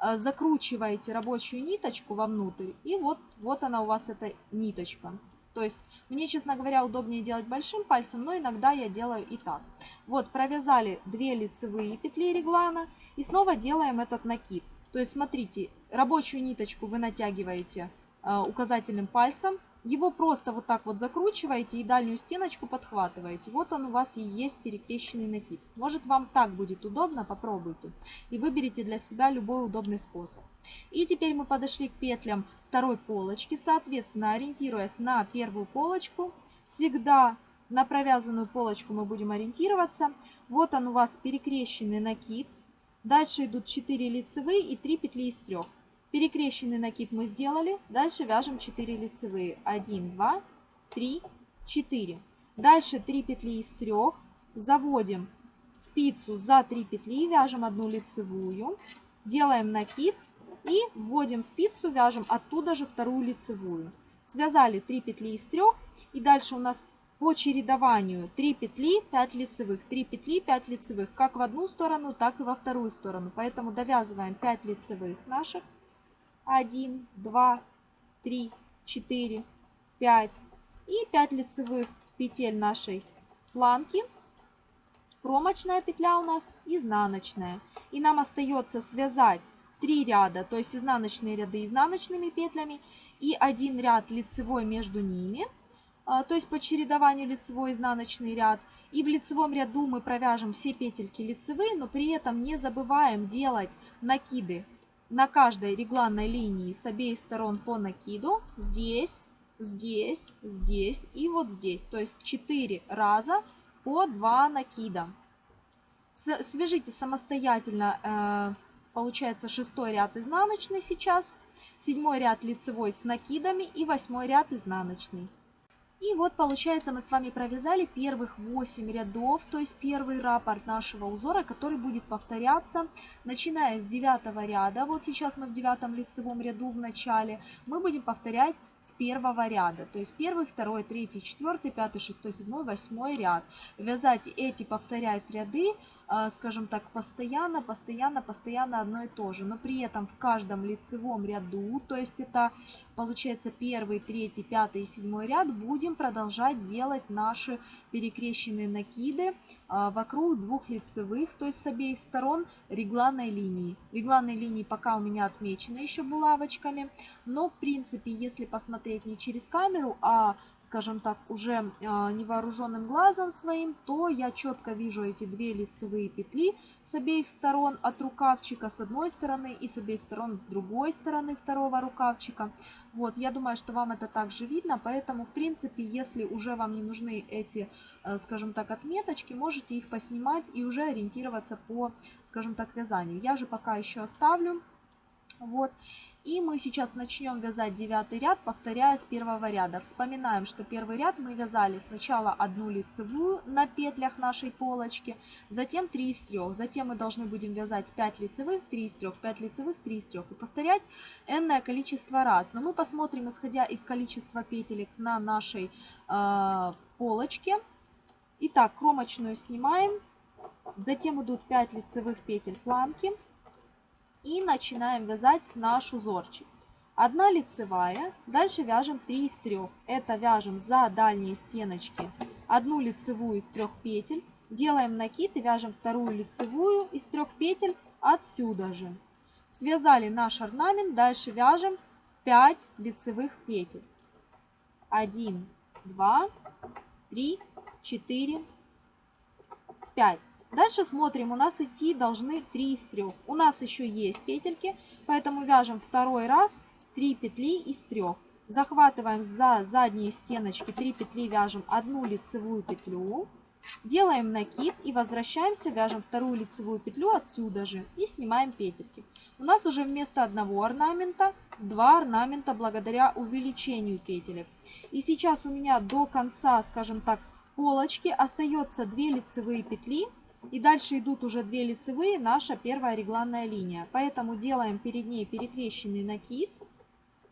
э, закручиваете рабочую ниточку вовнутрь, и вот, вот она у вас эта ниточка. То есть мне, честно говоря, удобнее делать большим пальцем, но иногда я делаю и так. Вот, провязали 2 лицевые петли реглана и снова делаем этот накид. То есть, смотрите, рабочую ниточку вы натягиваете э, указательным пальцем, его просто вот так вот закручиваете и дальнюю стеночку подхватываете. Вот он у вас и есть перекрещенный накид. Может вам так будет удобно, попробуйте. И выберите для себя любой удобный способ. И теперь мы подошли к петлям второй полочки. Соответственно, ориентируясь на первую полочку, всегда на провязанную полочку мы будем ориентироваться. Вот он у вас перекрещенный накид. Дальше идут 4 лицевые и 3 петли из 3. Перекрещенный накид мы сделали. Дальше вяжем 4 лицевые. 1, 2, 3, 4. Дальше 3 петли из 3. Заводим спицу за 3 петли, вяжем одну лицевую. Делаем накид и вводим спицу, вяжем оттуда же вторую лицевую. Связали 3 петли из 3. И дальше у нас по чередованию 3 петли, 5 лицевых, 3 петли, 5 лицевых, как в одну сторону, так и во вторую сторону. Поэтому довязываем 5 лицевых наших 1, 2, 3, 4, 5 и 5 лицевых петель нашей планки. Кромочная петля у нас изнаночная. И нам остается связать 3 ряда, то есть изнаночные ряды изнаночными петлями и один ряд лицевой между ними, а, то есть по чередованию лицевой изнаночный ряд. И в лицевом ряду мы провяжем все петельки лицевые, но при этом не забываем делать накиды на каждой регланной линии с обеих сторон по накиду. Здесь, здесь, здесь и вот здесь. То есть 4 раза по 2 накида. Свяжите самостоятельно, э, получается шестой ряд изнаночный сейчас, седьмой ряд лицевой с накидами и восьмой ряд изнаночный. И вот получается мы с вами провязали первых 8 рядов, то есть первый раппорт нашего узора, который будет повторяться, начиная с 9 ряда. Вот сейчас мы в девятом лицевом ряду в начале. Мы будем повторять с первого ряда. То есть первый, второй, третий, четвертый, пятый, шестой, седьмой, восьмой ряд. Вязать эти повторять ряды скажем так, постоянно, постоянно, постоянно одно и то же. Но при этом в каждом лицевом ряду, то есть это получается первый, третий, пятый и седьмой ряд, будем продолжать делать наши перекрещенные накиды а, вокруг двух лицевых, то есть с обеих сторон регланной линии. Регланные линии пока у меня отмечены еще булавочками, но в принципе, если посмотреть не через камеру, а скажем так, уже а, невооруженным глазом своим, то я четко вижу эти две лицевые петли с обеих сторон от рукавчика с одной стороны и с обеих сторон с другой стороны второго рукавчика. Вот, я думаю, что вам это также видно, поэтому, в принципе, если уже вам не нужны эти, э, скажем так, отметочки, можете их поснимать и уже ориентироваться по, скажем так, вязанию. Я же пока еще оставлю. Вот. И мы сейчас начнем вязать девятый ряд, повторяя с первого ряда. Вспоминаем, что первый ряд мы вязали сначала одну лицевую на петлях нашей полочки, затем 3 из 3. Затем мы должны будем вязать 5 лицевых, 3 из 3, 5 лицевых, 3 из 3. И повторять энное количество раз. Но мы посмотрим, исходя из количества петелек на нашей э, полочке. Итак, кромочную снимаем. Затем идут 5 лицевых петель планки и начинаем вязать наш узорчик. Одна лицевая, дальше вяжем 3 из 3. Это вяжем за дальние стеночки одну лицевую из трех петель, делаем накид и вяжем вторую лицевую из трех петель отсюда же. Связали наш орнамент, дальше вяжем 5 лицевых петель. 1, 2, 3, 4, 5. Дальше смотрим, у нас идти должны 3 из 3. У нас еще есть петельки, поэтому вяжем второй раз 3 петли из 3. Захватываем за задние стеночки 3 петли, вяжем одну лицевую петлю. Делаем накид и возвращаемся, вяжем вторую лицевую петлю отсюда же и снимаем петельки. У нас уже вместо одного орнамента два орнамента благодаря увеличению петелек. И сейчас у меня до конца, скажем так, полочки остается 2 лицевые петли и дальше идут уже две лицевые, наша первая регланная линия. Поэтому делаем перед ней перекрещенный накид,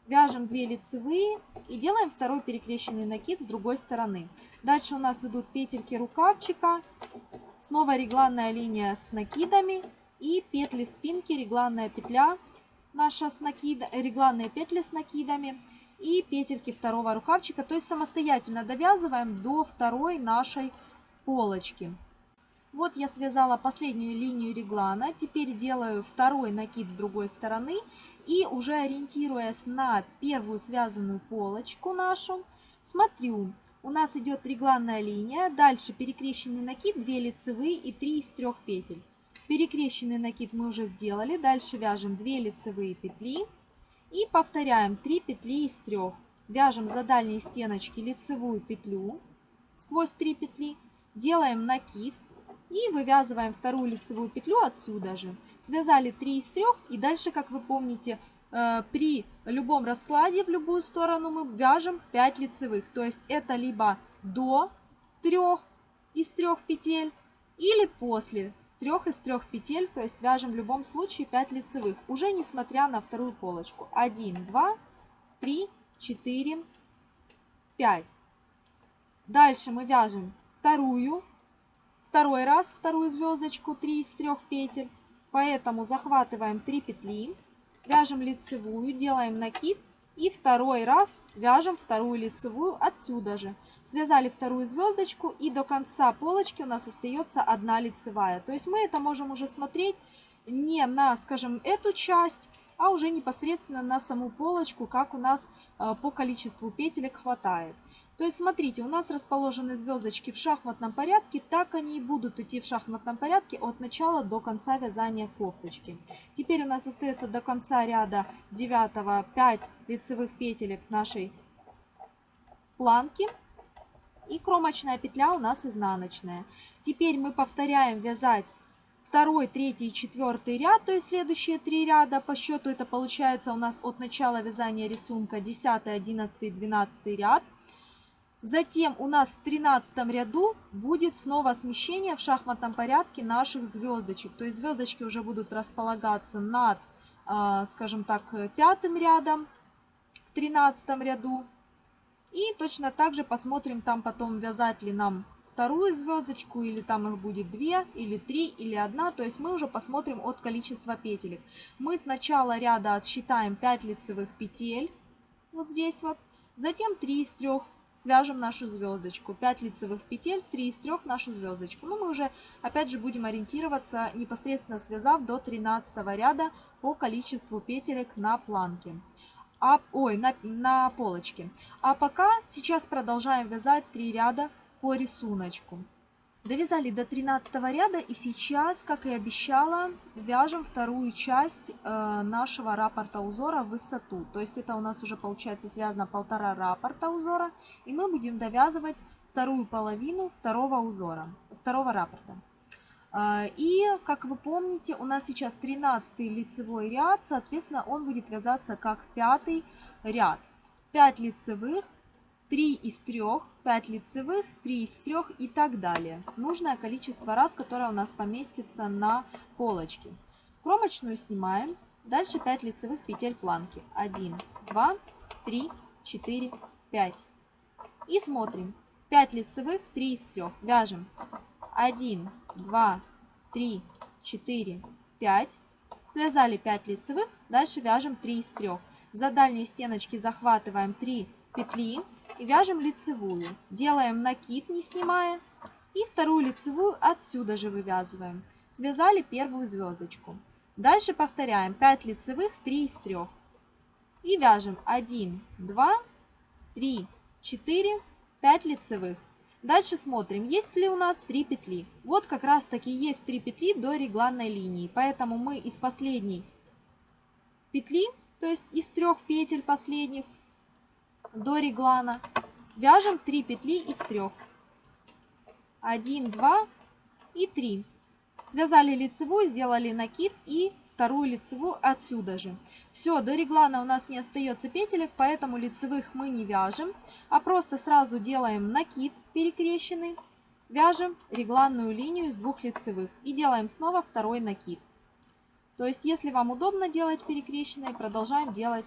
вяжем 2 лицевые и делаем второй перекрещенный накид с другой стороны. Дальше у нас идут петельки рукавчика, снова регланная линия с накидами и петли спинки, регланная петля наша с накид, регланные петли с накидами и петельки второго рукавчика. То есть самостоятельно довязываем до второй нашей полочки. Вот я связала последнюю линию реглана. Теперь делаю второй накид с другой стороны. И уже ориентируясь на первую связанную полочку нашу, смотрю. У нас идет регланная линия. Дальше перекрещенный накид, 2 лицевые и 3 из 3 петель. Перекрещенный накид мы уже сделали. Дальше вяжем 2 лицевые петли. И повторяем 3 петли из 3. Вяжем за дальние стеночки лицевую петлю сквозь 3 петли. Делаем накид. И вывязываем вторую лицевую петлю отсюда же. Связали 3 из 3 и дальше, как вы помните, э, при любом раскладе в любую сторону мы вяжем 5 лицевых. То есть это либо до 3 из 3 петель или после 3 из 3 петель, то есть вяжем в любом случае 5 лицевых, уже несмотря на вторую полочку. 1, 2, 3, 4, 5. Дальше мы вяжем вторую Второй раз вторую звездочку 3 из 3 петель. Поэтому захватываем 3 петли, вяжем лицевую, делаем накид и второй раз вяжем вторую лицевую отсюда же. Связали вторую звездочку и до конца полочки у нас остается одна лицевая. То есть мы это можем уже смотреть не на, скажем, эту часть, а уже непосредственно на саму полочку, как у нас э, по количеству петелек хватает. То есть, смотрите, у нас расположены звездочки в шахматном порядке, так они и будут идти в шахматном порядке от начала до конца вязания кофточки. Теперь у нас остается до конца ряда 9 5 лицевых петелек нашей планки. И кромочная петля у нас изнаночная. Теперь мы повторяем вязать второй, третий и четвертый ряд, то есть следующие три ряда. По счету это получается у нас от начала вязания рисунка 10, 11, 12 ряд. Затем у нас в 13 ряду будет снова смещение в шахматном порядке наших звездочек. То есть звездочки уже будут располагаться над, а, скажем так, пятым рядом в 13 ряду. И точно так же посмотрим там потом, вязать ли нам вторую звездочку, или там их будет две, или три, или одна. То есть мы уже посмотрим от количества петелек. Мы с начала ряда отсчитаем 5 лицевых петель, вот здесь вот. Затем 3 из 3 свяжем нашу звездочку. 5 лицевых петель, 3 из 3 нашу звездочку. Ну, мы уже, опять же, будем ориентироваться, непосредственно связав до 13 ряда по количеству петелек на планке. а, ой, на, на полочке. А пока сейчас продолжаем вязать 3 ряда по рисунку. Довязали до 13 ряда и сейчас, как и обещала, вяжем вторую часть э, нашего раппорта узора в высоту. То есть это у нас уже получается связано полтора раппорта узора. И мы будем довязывать вторую половину второго узора, второго раппорта. Э, и, как вы помните, у нас сейчас 13 лицевой ряд, соответственно, он будет вязаться как пятый ряд. 5 лицевых, 3 из 3, 5 лицевых, 3 из 3 и так далее. Нужное количество раз, которое у нас поместится на полочке. Кромочную снимаем. Дальше 5 лицевых петель планки. 1, 2, 3, 4, 5. И смотрим. 5 лицевых, 3 из 3. Вяжем 1, 2, 3, 4, 5. Связали 5 лицевых. Дальше вяжем 3 из 3. За дальние стеночки захватываем 3 петли и вяжем лицевую. Делаем накид, не снимая. И вторую лицевую отсюда же вывязываем. Связали первую звездочку. Дальше повторяем 5 лицевых, 3 из 3. И вяжем 1, 2, 3, 4, 5 лицевых. Дальше смотрим, есть ли у нас 3 петли. Вот как раз таки есть 3 петли до регланной линии. Поэтому мы из последней петли, то есть из трех петель последних, до реглана. Вяжем 3 петли из 3. 1, 2 и 3. Связали лицевую, сделали накид и вторую лицевую отсюда же. Все, до реглана у нас не остается петелек, поэтому лицевых мы не вяжем, а просто сразу делаем накид перекрещенный, вяжем регланную линию из двух лицевых и делаем снова второй накид. То есть, если вам удобно делать перекрещенные, продолжаем делать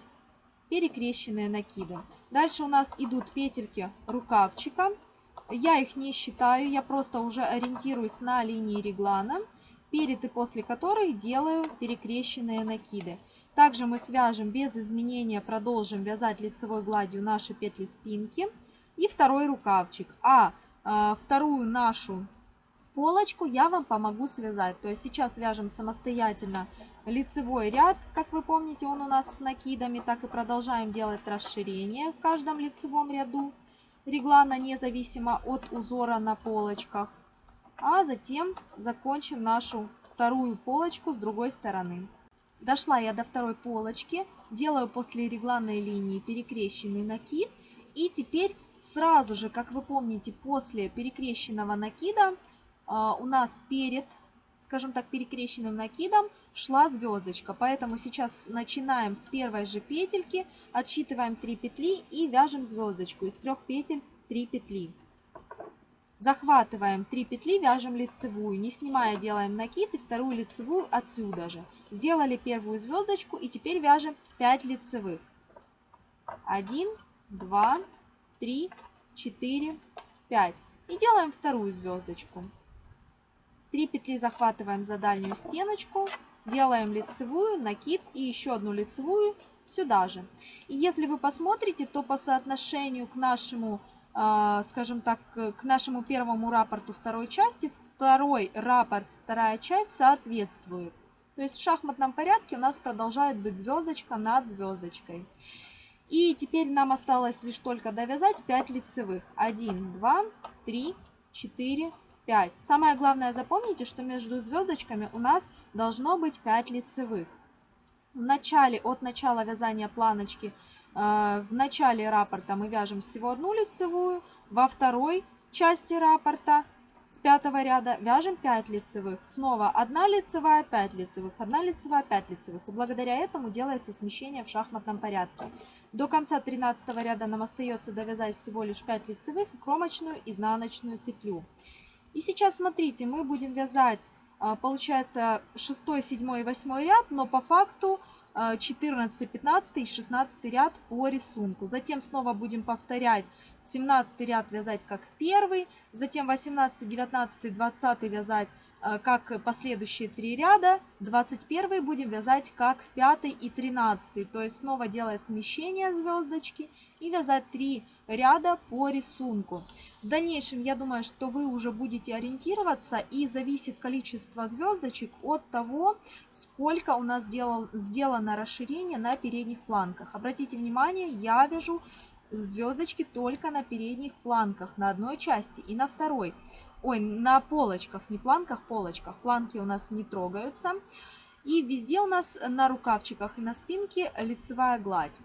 перекрещенные накиды. Дальше у нас идут петельки рукавчика. Я их не считаю, я просто уже ориентируюсь на линии реглана, перед и после которой делаю перекрещенные накиды. Также мы свяжем без изменения, продолжим вязать лицевой гладью наши петли спинки и второй рукавчик. А э, вторую нашу полочку я вам помогу связать. То есть сейчас вяжем самостоятельно лицевой ряд, как вы помните, он у нас с накидами, так и продолжаем делать расширение в каждом лицевом ряду реглана, независимо от узора на полочках. А затем закончим нашу вторую полочку с другой стороны. Дошла я до второй полочки, делаю после регланной линии перекрещенный накид. И теперь сразу же, как вы помните, после перекрещенного накида а, у нас перед скажем так, перекрещенным накидом шла звездочка. Поэтому сейчас начинаем с первой же петельки, отсчитываем 3 петли и вяжем звездочку. Из трех петель 3 петли. Захватываем 3 петли, вяжем лицевую, не снимая делаем накид и вторую лицевую отсюда же. Сделали первую звездочку и теперь вяжем 5 лицевых. 1, 2, 3, 4, 5. И делаем вторую звездочку. 3 петли захватываем за дальнюю стеночку, делаем лицевую, накид и еще одну лицевую сюда же. И если вы посмотрите, то по соотношению к нашему, а, скажем так, к нашему первому рапорту второй части, второй рапорт, вторая часть соответствует. То есть в шахматном порядке у нас продолжает быть звездочка над звездочкой. И теперь нам осталось лишь только довязать 5 лицевых. 1, 2, 3, 4, 5. Самое главное запомните, что между звездочками у нас должно быть 5 лицевых. В начале, от начала вязания планочки, э, в начале раппорта мы вяжем всего одну лицевую, во второй части раппорта с пятого ряда вяжем 5 лицевых. Снова 1 лицевая, 5 лицевых, 1 лицевая, 5 лицевых. И благодаря этому делается смещение в шахматном порядке. До конца 13 ряда нам остается довязать всего лишь 5 лицевых и кромочную изнаночную петлю. И сейчас смотрите, мы будем вязать, а, получается, 6, 7 и 8 ряд, но по факту 14, 15 и 16 ряд по рисунку. Затем снова будем повторять 17 ряд вязать как первый, затем 18, 19, 20 вязать а, как последующие три ряда, 21 будем вязать как 5 и 13. То есть снова делать смещение звездочки и вязать 3 ряда по рисунку. В дальнейшем, я думаю, что вы уже будете ориентироваться и зависит количество звездочек от того, сколько у нас сделал, сделано расширение на передних планках. Обратите внимание, я вяжу звездочки только на передних планках, на одной части и на второй. Ой, на полочках, не планках, полочках. Планки у нас не трогаются. И везде у нас на рукавчиках и на спинке лицевая гладь.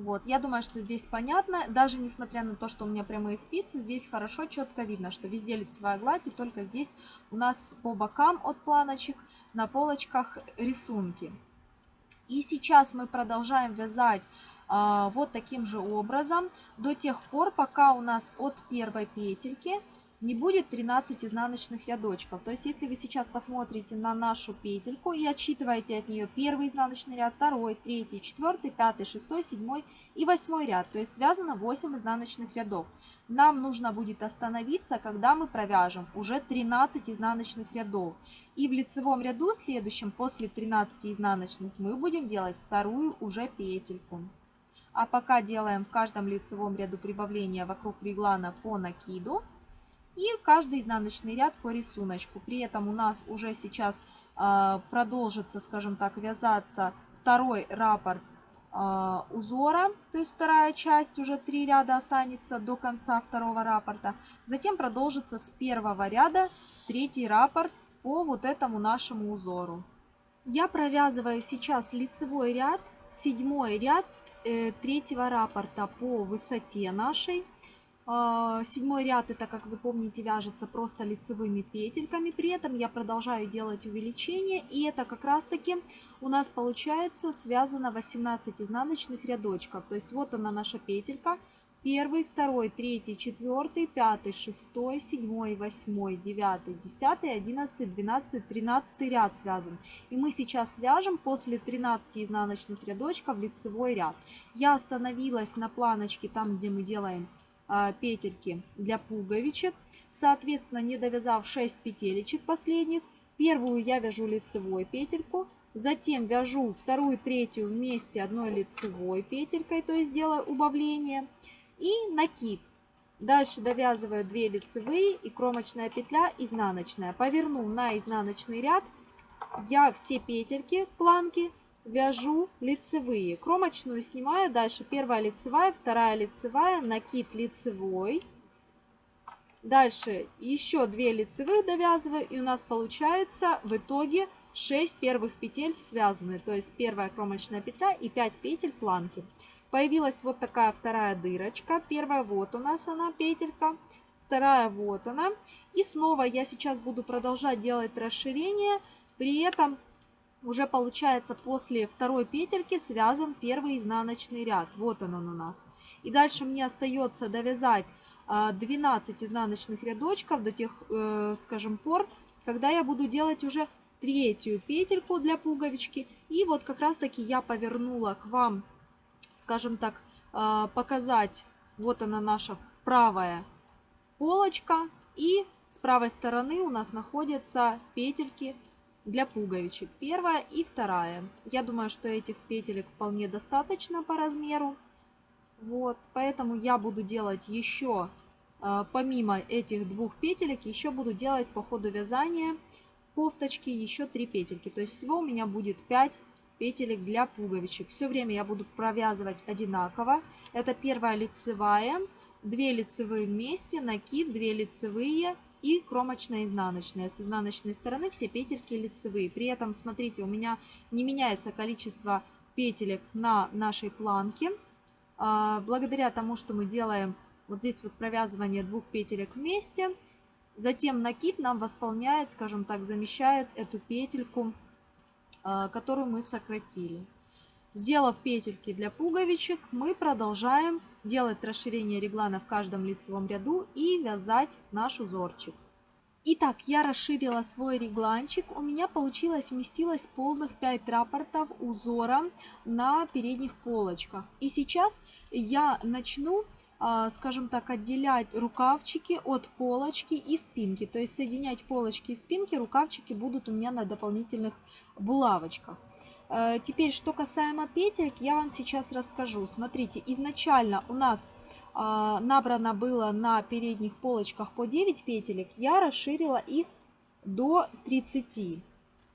Вот, я думаю, что здесь понятно. Даже несмотря на то, что у меня прямые спицы, здесь хорошо, четко видно, что везде лицевая гладь. И только здесь у нас по бокам от планочек на полочках рисунки. И сейчас мы продолжаем вязать а, вот таким же образом до тех пор, пока у нас от первой петельки не будет 13 изнаночных рядочков. То есть, если вы сейчас посмотрите на нашу петельку и отсчитываете от нее первый изнаночный ряд, второй, третий, четвертый, пятый, шестой, седьмой и восьмой ряд, то есть связано 8 изнаночных рядов. Нам нужно будет остановиться, когда мы провяжем уже 13 изнаночных рядов. И в лицевом ряду следующем, после 13 изнаночных, мы будем делать вторую уже петельку. А пока делаем в каждом лицевом ряду прибавления вокруг реглана по накиду и каждый изнаночный ряд по рисунку. При этом у нас уже сейчас э, продолжится, скажем так, вязаться второй раппорт э, узора, то есть вторая часть, уже три ряда останется до конца второго раппорта. Затем продолжится с первого ряда третий раппорт по вот этому нашему узору. Я провязываю сейчас лицевой ряд, седьмой ряд э, третьего раппорта по высоте нашей. А, седьмой ряд это, как вы помните, вяжется просто лицевыми петельками. При этом я продолжаю делать увеличение. И это как раз таки у нас получается связано 18 изнаночных рядочков. То есть вот она наша петелька. Первый, второй, третий, четвертый, пятый, шестой, седьмой, восьмой, девятый, десятый, одиннадцатый, двенадцатый, тринадцатый ряд связан. И мы сейчас свяжем после 13 изнаночных рядочков лицевой ряд. Я остановилась на планочке там, где мы делаем петельки для пуговичек. Соответственно, не довязав 6 петелечек последних, первую я вяжу лицевой петельку, затем вяжу вторую, третью вместе одной лицевой петелькой, то есть делаю убавление, и накид. Дальше довязываю 2 лицевые и кромочная петля изнаночная. Поверну на изнаночный ряд, я все петельки, планки вяжу лицевые. Кромочную снимаю, дальше первая лицевая, вторая лицевая, накид лицевой. Дальше еще 2 лицевых довязываю, и у нас получается в итоге 6 первых петель связаны. То есть первая кромочная петля и 5 петель планки. Появилась вот такая вторая дырочка. Первая вот у нас она петелька. Вторая вот она. И снова я сейчас буду продолжать делать расширение. При этом уже получается после второй петельки связан первый изнаночный ряд. Вот он, он у нас. И дальше мне остается довязать 12 а, изнаночных рядочков до тех, э, скажем, пор, когда я буду делать уже третью петельку для пуговички. И вот как раз таки я повернула к вам, скажем так, а, показать, вот она наша правая полочка. И с правой стороны у нас находятся петельки для пуговичек. Первая и вторая. Я думаю, что этих петелек вполне достаточно по размеру. Вот, поэтому я буду делать еще, а, помимо этих двух петелек, еще буду делать по ходу вязания кофточки еще 3 петельки. То есть всего у меня будет 5 петелек для пуговичек. Все время я буду провязывать одинаково. Это первая лицевая, 2 лицевые вместе, накид, 2 лицевые, и кромочная изнаночная. С изнаночной стороны все петельки лицевые. При этом, смотрите, у меня не меняется количество петелек на нашей планке. А, благодаря тому, что мы делаем вот здесь вот провязывание двух петелек вместе, затем накид нам восполняет, скажем так, замещает эту петельку, а, которую мы сократили. Сделав петельки для пуговичек, мы продолжаем делать расширение реглана в каждом лицевом ряду и вязать наш узорчик. Итак, я расширила свой регланчик. У меня получилось, вместилось полных 5 рапортов узора на передних полочках. И сейчас я начну, а, скажем так, отделять рукавчики от полочки и спинки. То есть соединять полочки и спинки, рукавчики будут у меня на дополнительных булавочках. Э, теперь, что касаемо петелек, я вам сейчас расскажу. Смотрите, изначально у нас э, набрано было на передних полочках по 9 петелек. Я расширила их до 30.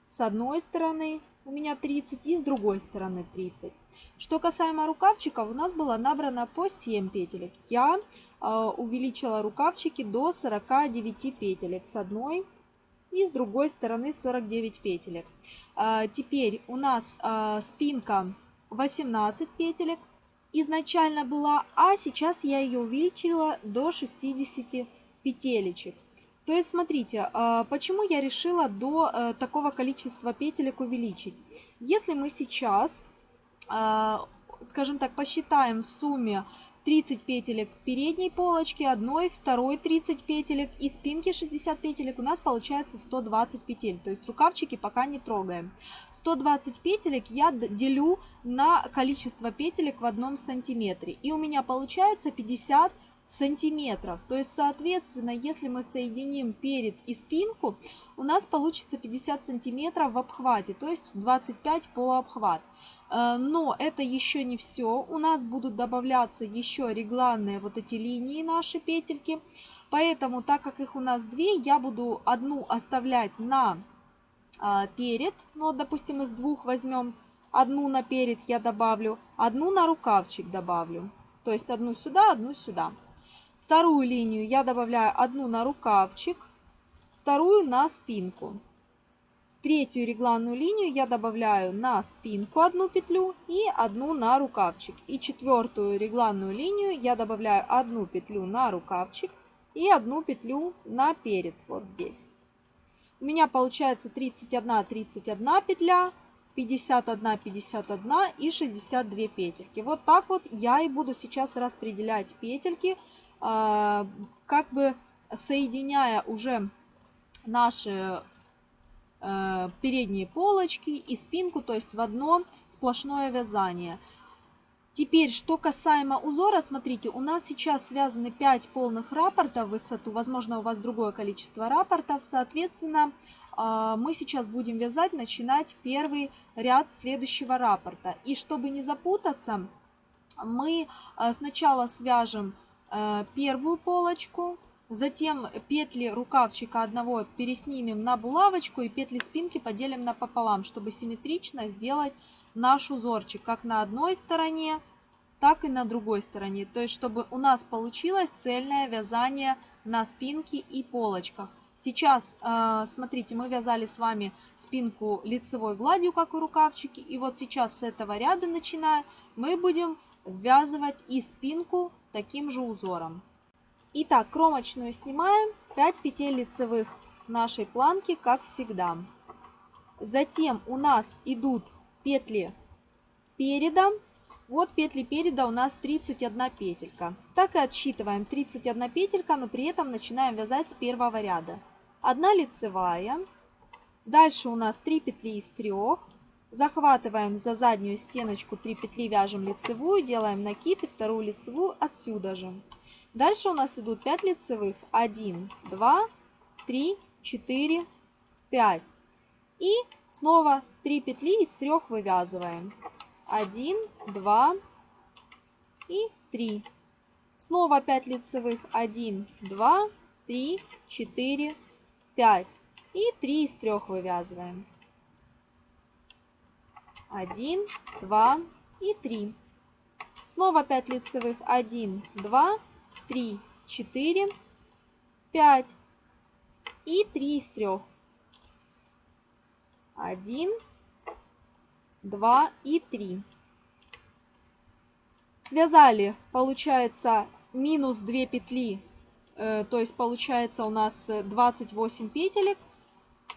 С одной стороны у меня 30 и с другой стороны 30. Что касаемо рукавчиков, у нас было набрано по 7 петелек. Я э, увеличила рукавчики до 49 петелек с одной и с другой стороны 49 петелек. Э, теперь у нас э, спинка 18 петелек изначально была, а сейчас я ее увеличила до 60 петелечек. То есть, смотрите, э, почему я решила до такого количества петелек увеличить. Если мы сейчас скажем так, посчитаем в сумме 30 петелек передней полочки, одной, второй 30 петелек и спинки 60 петелек, у нас получается 120 петель. То есть рукавчики пока не трогаем. 120 петелек я делю на количество петелек в одном сантиметре. И у меня получается 50 сантиметров. То есть, соответственно, если мы соединим перед и спинку, у нас получится 50 сантиметров в обхвате, то есть 25 полуобхват. Э, но это еще не все. У нас будут добавляться еще регланные вот эти линии наши петельки. Поэтому, так как их у нас две, я буду одну оставлять на а, перед. Ну, допустим, из двух возьмем. Одну на перед я добавлю, одну на рукавчик добавлю. То есть одну сюда, одну сюда. Вторую линию я добавляю одну на рукавчик, вторую на спинку. Третью регланную линию я добавляю на спинку одну петлю и одну на рукавчик. И четвертую регланную линию я добавляю одну петлю на рукавчик и одну петлю на перед, вот здесь. У меня получается 31, 31 петля, 51, 51 и 62 петельки. Вот так вот я и буду сейчас распределять петельки, а, как бы соединяя уже наши передние полочки и спинку, то есть в одно сплошное вязание. Теперь, что касаемо узора, смотрите, у нас сейчас связаны 5 полных рапортов в высоту, возможно, у вас другое количество рапортов, соответственно, э, мы сейчас будем вязать, начинать первый ряд следующего рапорта. И чтобы не запутаться, мы э, сначала свяжем первую полочку, Затем петли рукавчика одного переснимем на булавочку и петли спинки поделим напополам, чтобы симметрично сделать наш узорчик как на одной стороне, так и на другой стороне. То есть, чтобы у нас получилось цельное вязание на спинке и полочках. Сейчас, э, смотрите, мы вязали с вами спинку лицевой гладью, как и рукавчики. И вот сейчас с этого ряда, начиная, мы будем ввязывать и спинку таким же узором. Итак, кромочную снимаем, 5 петель лицевых нашей планки, как всегда. Затем у нас идут петли переда. Вот петли переда у нас 31 петелька. Так и отсчитываем 31 петелька, но при этом начинаем вязать с первого ряда. Одна лицевая. Дальше у нас 3 петли из 3. Захватываем за заднюю стеночку 3 петли, вяжем лицевую, делаем накид и вторую лицевую отсюда же. Дальше у нас идут 5 лицевых. 1, 2, 3, 4, 5. И снова 3 петли из 3 вывязываем. 1, 2 и 3. Снова 5 лицевых. 1, 2, 3, 4, 5. И 3 из 3 вывязываем. 1, 2 и 3. Снова 5 лицевых. 1, 2, 3, 4, 5 и 3 из 3. 1, 2 и 3. Связали, получается, минус 2 петли, э, то есть получается у нас 28 петелек.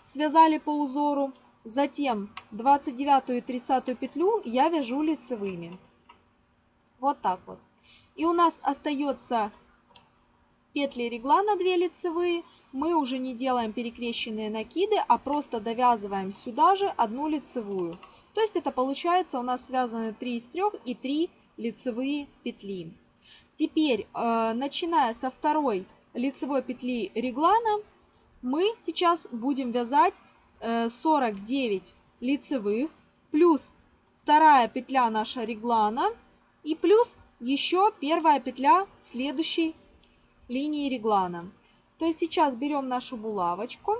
Связали по узору. Затем 29 и 30 петлю я вяжу лицевыми. Вот так вот. И у нас остается петли реглана 2 лицевые. Мы уже не делаем перекрещенные накиды, а просто довязываем сюда же одну лицевую. То есть это получается у нас связаны 3 из 3 и 3 лицевые петли. Теперь, э, начиная со второй лицевой петли реглана, мы сейчас будем вязать 49 э, лицевых плюс вторая петля наша реглана и плюс еще первая петля следующей линии реглана. То есть сейчас берем нашу булавочку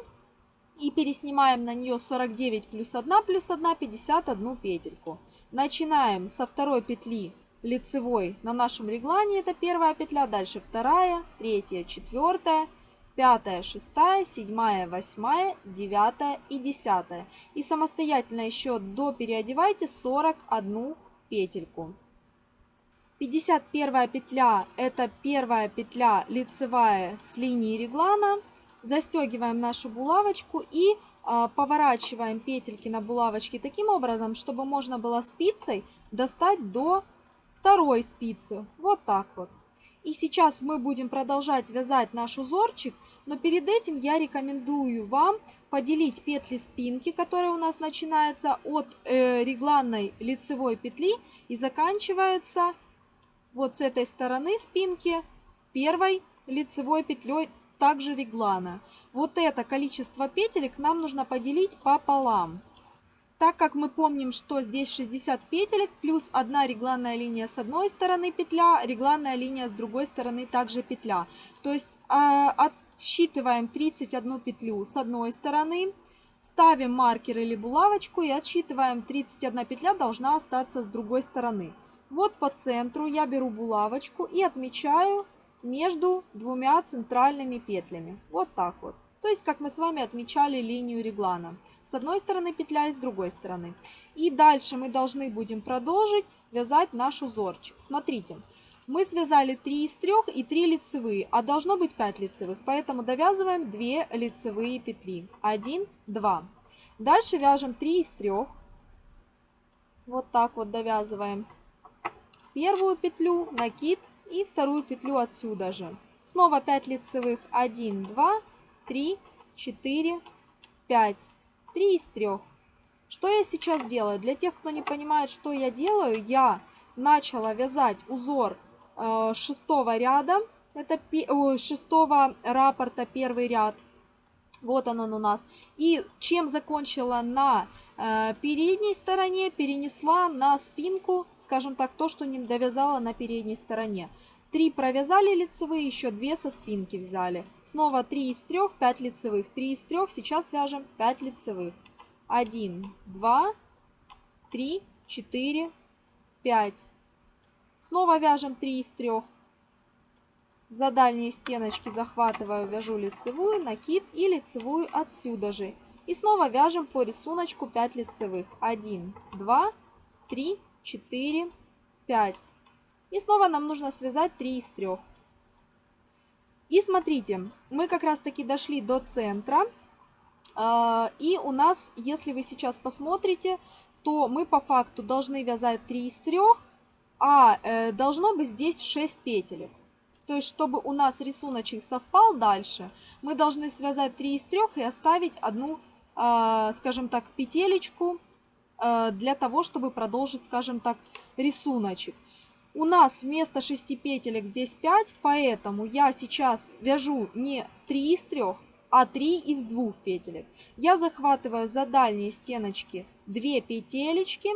и переснимаем на нее 49 плюс 1 плюс 1, 51 петельку. Начинаем со второй петли лицевой на нашем реглане, это первая петля, дальше вторая, третья, четвертая, пятая, шестая, седьмая, восьмая, девятая и десятая. И самостоятельно еще до переодевайте 41 петельку. 51 петля это первая петля лицевая с линии реглана. Застегиваем нашу булавочку и а, поворачиваем петельки на булавочке таким образом, чтобы можно было спицей достать до второй спицы. Вот так вот. И сейчас мы будем продолжать вязать наш узорчик, но перед этим я рекомендую вам поделить петли спинки, которая у нас начинается от э, регланной лицевой петли и заканчивается вот с этой стороны спинки первой лицевой петлей также реглана. Вот это количество петелек нам нужно поделить пополам. Так как мы помним, что здесь 60 петелек, плюс одна регланная линия с одной стороны петля, регланная линия с другой стороны также петля. То есть э, отсчитываем 31 петлю с одной стороны, ставим маркер или булавочку и отсчитываем 31 петля должна остаться с другой стороны. Вот по центру я беру булавочку и отмечаю между двумя центральными петлями. Вот так вот. То есть, как мы с вами отмечали линию реглана. С одной стороны петля и с другой стороны. И дальше мы должны будем продолжить вязать наш узорчик. Смотрите, мы связали 3 из 3 и 3 лицевые, а должно быть 5 лицевых. Поэтому довязываем 2 лицевые петли. 1, 2. Дальше вяжем 3 из 3. Вот так вот довязываем первую петлю, накид и вторую петлю отсюда же. Снова 5 лицевых. 1, 2, 3, 4, 5. 3 из 3. Что я сейчас делаю? Для тех, кто не понимает, что я делаю, я начала вязать узор э, шестого ряда. Это шестого раппорта первый ряд. Вот он, он у нас. И чем закончила на Э, передней стороне перенесла на спинку, скажем так, то, что не довязала на передней стороне. Три провязали лицевые, еще две со спинки взяли. Снова 3 из 3, 5 лицевых. 3 из 3, сейчас вяжем 5 лицевых. 1, 2, 3, 4, 5. Снова вяжем 3 из 3. За дальние стеночки захватываю, вяжу лицевую, накид и лицевую отсюда же. И снова вяжем по рисунку 5 лицевых. 1, 2, 3, 4, 5. И снова нам нужно связать 3 из 3. И смотрите, мы как раз таки дошли до центра. А, и у нас, если вы сейчас посмотрите, то мы по факту должны вязать 3 из 3, а э, должно быть здесь 6 петелек. То есть, чтобы у нас рисуночек совпал дальше, мы должны связать 3 из 3 и оставить одну скажем так, петелечку а, для того, чтобы продолжить, скажем так, рисуночек. У нас вместо 6 петелек здесь 5, поэтому я сейчас вяжу не 3 из 3, а 3 из 2 петелек. Я захватываю за дальние стеночки 2 петелечки,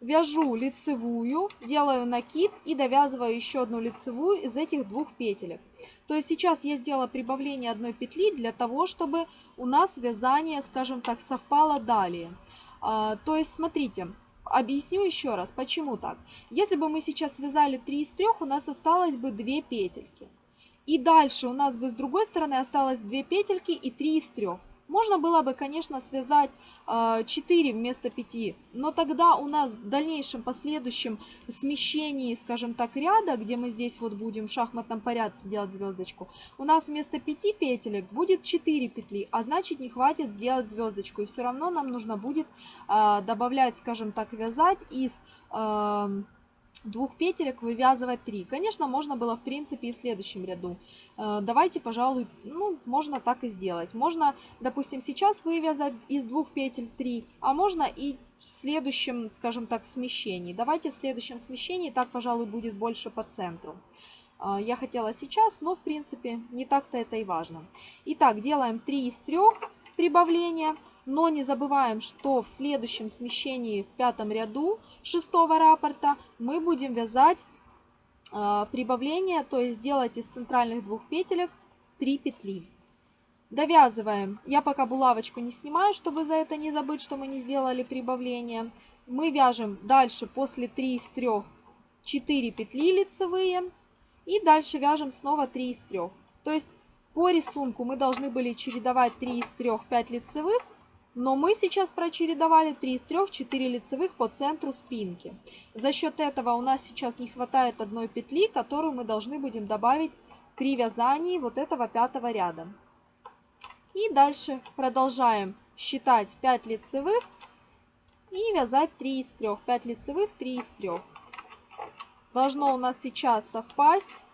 вяжу лицевую, делаю накид и довязываю еще одну лицевую из этих двух петелек. То есть сейчас я сделала прибавление одной петли для того, чтобы у нас вязание, скажем так, совпало далее. А, то есть смотрите, объясню еще раз, почему так. Если бы мы сейчас связали 3 из 3, у нас осталось бы 2 петельки. И дальше у нас бы с другой стороны осталось 2 петельки и 3 из 3. Можно было бы, конечно, связать 4 вместо 5, но тогда у нас в дальнейшем последующем смещении, скажем так, ряда, где мы здесь вот будем в шахматном порядке делать звездочку, у нас вместо 5 петелек будет 4 петли, а значит не хватит сделать звездочку. И все равно нам нужно будет добавлять, скажем так, вязать из двух петелек вывязывать 3. Конечно, можно было в принципе и в следующем ряду. Э, давайте, пожалуй, ну, можно так и сделать. Можно, допустим, сейчас вывязать из двух петель 3, а можно и в следующем, скажем так, смещении. Давайте в следующем смещении, так, пожалуй, будет больше по центру. Э, я хотела сейчас, но, в принципе, не так-то это и важно. Итак, делаем 3 из 3 прибавления. Но не забываем, что в следующем смещении в пятом ряду шестого раппорта мы будем вязать э, прибавление, то есть делать из центральных двух петелек 3 петли. Довязываем. Я пока булавочку не снимаю, чтобы за это не забыть, что мы не сделали прибавление. Мы вяжем дальше после 3 из 3 4 петли лицевые. И дальше вяжем снова 3 из 3. То есть по рисунку мы должны были чередовать 3 из 3 5 лицевых. Но мы сейчас прочередовали 3 из 3 4 лицевых по центру спинки. За счет этого у нас сейчас не хватает одной петли, которую мы должны будем добавить при вязании вот этого пятого ряда. И дальше продолжаем считать 5 лицевых и вязать 3 из 3. 5 лицевых, 3 из 3. Должно у нас сейчас совпасть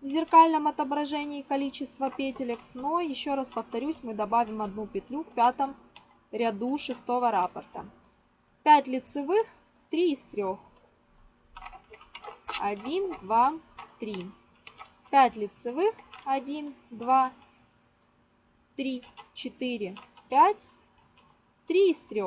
в зеркальном отображении количество петелек. Но еще раз повторюсь, мы добавим одну петлю в пятом ряду шестого раппорта. 5 лицевых, 3 из 3. 1, 2, 3. 5 лицевых, 1, 2, 3, 4, 5, 3 из 3.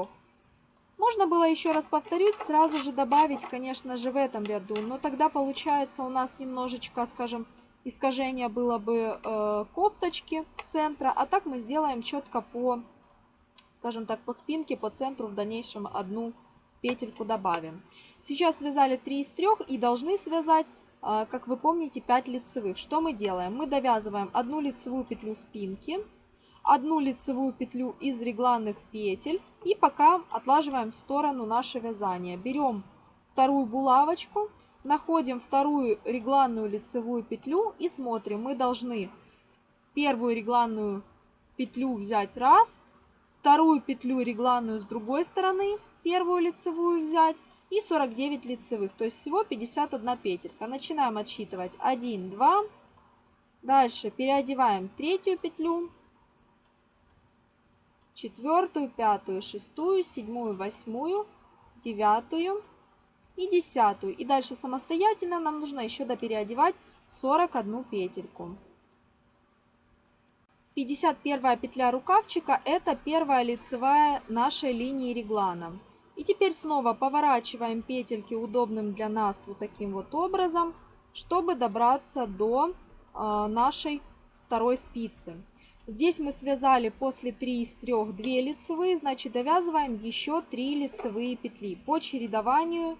Можно было еще раз повторить, сразу же добавить, конечно же, в этом ряду, но тогда получается у нас немножечко, скажем, искажение было бы э, копточки центра, а так мы сделаем четко по, скажем так, по спинке, по центру в дальнейшем одну петельку добавим. Сейчас связали 3 из 3 и должны связать, э, как вы помните, 5 лицевых. Что мы делаем? Мы довязываем одну лицевую петлю спинки, одну лицевую петлю из регланных петель и пока отлаживаем в сторону наше вязание. Берем вторую булавочку, находим вторую регланную лицевую петлю и смотрим. Мы должны первую регланную петлю взять раз, вторую петлю регланную с другой стороны, первую лицевую взять и 49 лицевых, то есть всего 51 петелька. Начинаем отсчитывать 1, 2, дальше переодеваем третью петлю, четвертую, пятую, шестую, седьмую, восьмую, девятую и десятую. И дальше самостоятельно нам нужно еще допереодевать 41 петельку. 51 петля рукавчика это первая лицевая нашей линии реглана. И теперь снова поворачиваем петельки удобным для нас вот таким вот образом, чтобы добраться до э, нашей второй спицы. Здесь мы связали после 3 из 3 2 лицевые, значит довязываем еще 3 лицевые петли по чередованию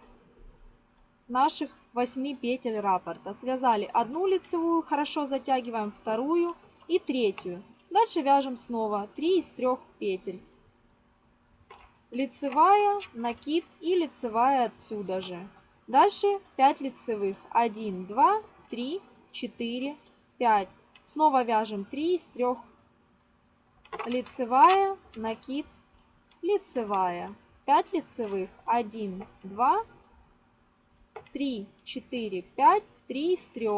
наших 8 петель раппорта. Связали одну лицевую, хорошо затягиваем вторую и третью. Дальше вяжем снова 3 из 3 петель. Лицевая, накид и лицевая отсюда же. Дальше 5 лицевых. 1, 2, 3, 4, 5. Снова вяжем 3 из 3 лицевая, накид, лицевая. 5 лицевых, 1, 2, 3, 4, 5, 3 из 3.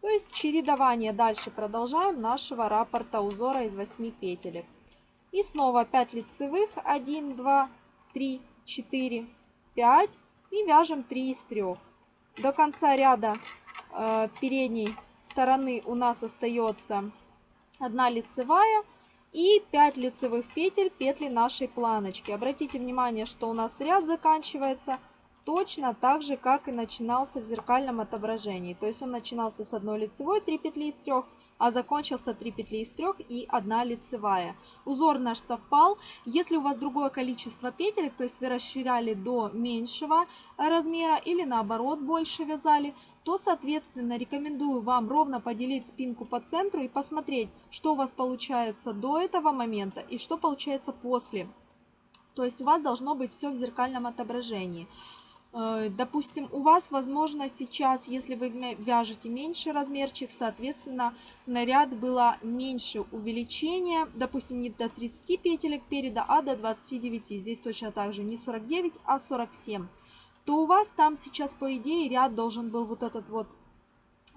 То есть чередование дальше продолжаем нашего раппорта узора из 8 петелек. И снова 5 лицевых, 1, 2, 3, 4, 5 и вяжем 3 из 3. До конца ряда э, передней стороны у нас остается 1 лицевая и 5 лицевых петель петли нашей планочки. Обратите внимание, что у нас ряд заканчивается точно так же, как и начинался в зеркальном отображении. То есть он начинался с одной лицевой, 3 петли из 3, а закончился 3 петли из 3 и 1 лицевая. Узор наш совпал. Если у вас другое количество петель, то есть вы расширяли до меньшего размера или наоборот больше вязали, то, соответственно, рекомендую вам ровно поделить спинку по центру и посмотреть, что у вас получается до этого момента и что получается после. То есть у вас должно быть все в зеркальном отображении. Э, допустим, у вас, возможно, сейчас, если вы вяжете меньше размерчик, соответственно, наряд было меньше увеличения, допустим, не до 30 петелек переда, а до 29. Здесь точно так же не 49, а 47 то у вас там сейчас, по идее, ряд должен был вот этот вот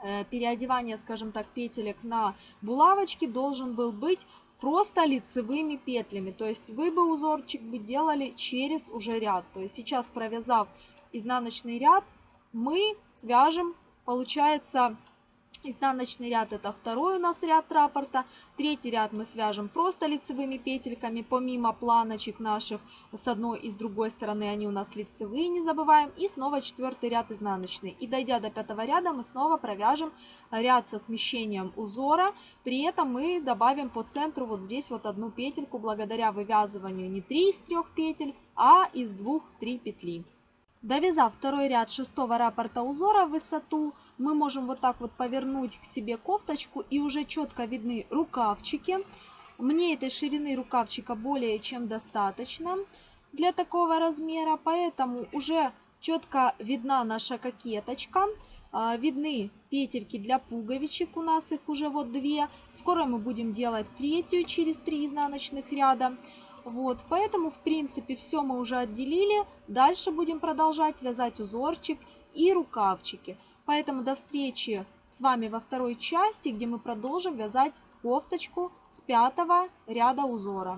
э, переодевание, скажем так, петелек на булавочки должен был быть просто лицевыми петлями. То есть вы бы узорчик бы делали через уже ряд. То есть сейчас провязав изнаночный ряд, мы свяжем, получается, Изнаночный ряд это второй у нас ряд раппорта. Третий ряд мы свяжем просто лицевыми петельками, помимо планочек наших с одной и с другой стороны они у нас лицевые, не забываем. И снова четвертый ряд изнаночный. И дойдя до пятого ряда мы снова провяжем ряд со смещением узора. При этом мы добавим по центру вот здесь вот одну петельку благодаря вывязыванию не 3 из 3 петель, а из 2-3 петли. Довязав второй ряд шестого раппорта узора в высоту, мы можем вот так вот повернуть к себе кофточку и уже четко видны рукавчики. Мне этой ширины рукавчика более чем достаточно для такого размера, поэтому уже четко видна наша кокеточка. А, видны петельки для пуговичек, у нас их уже вот две. Скоро мы будем делать третью через три изнаночных ряда. Вот, поэтому, в принципе, все мы уже отделили. Дальше будем продолжать вязать узорчик и рукавчики. Поэтому до встречи с вами во второй части, где мы продолжим вязать кофточку с пятого ряда узора.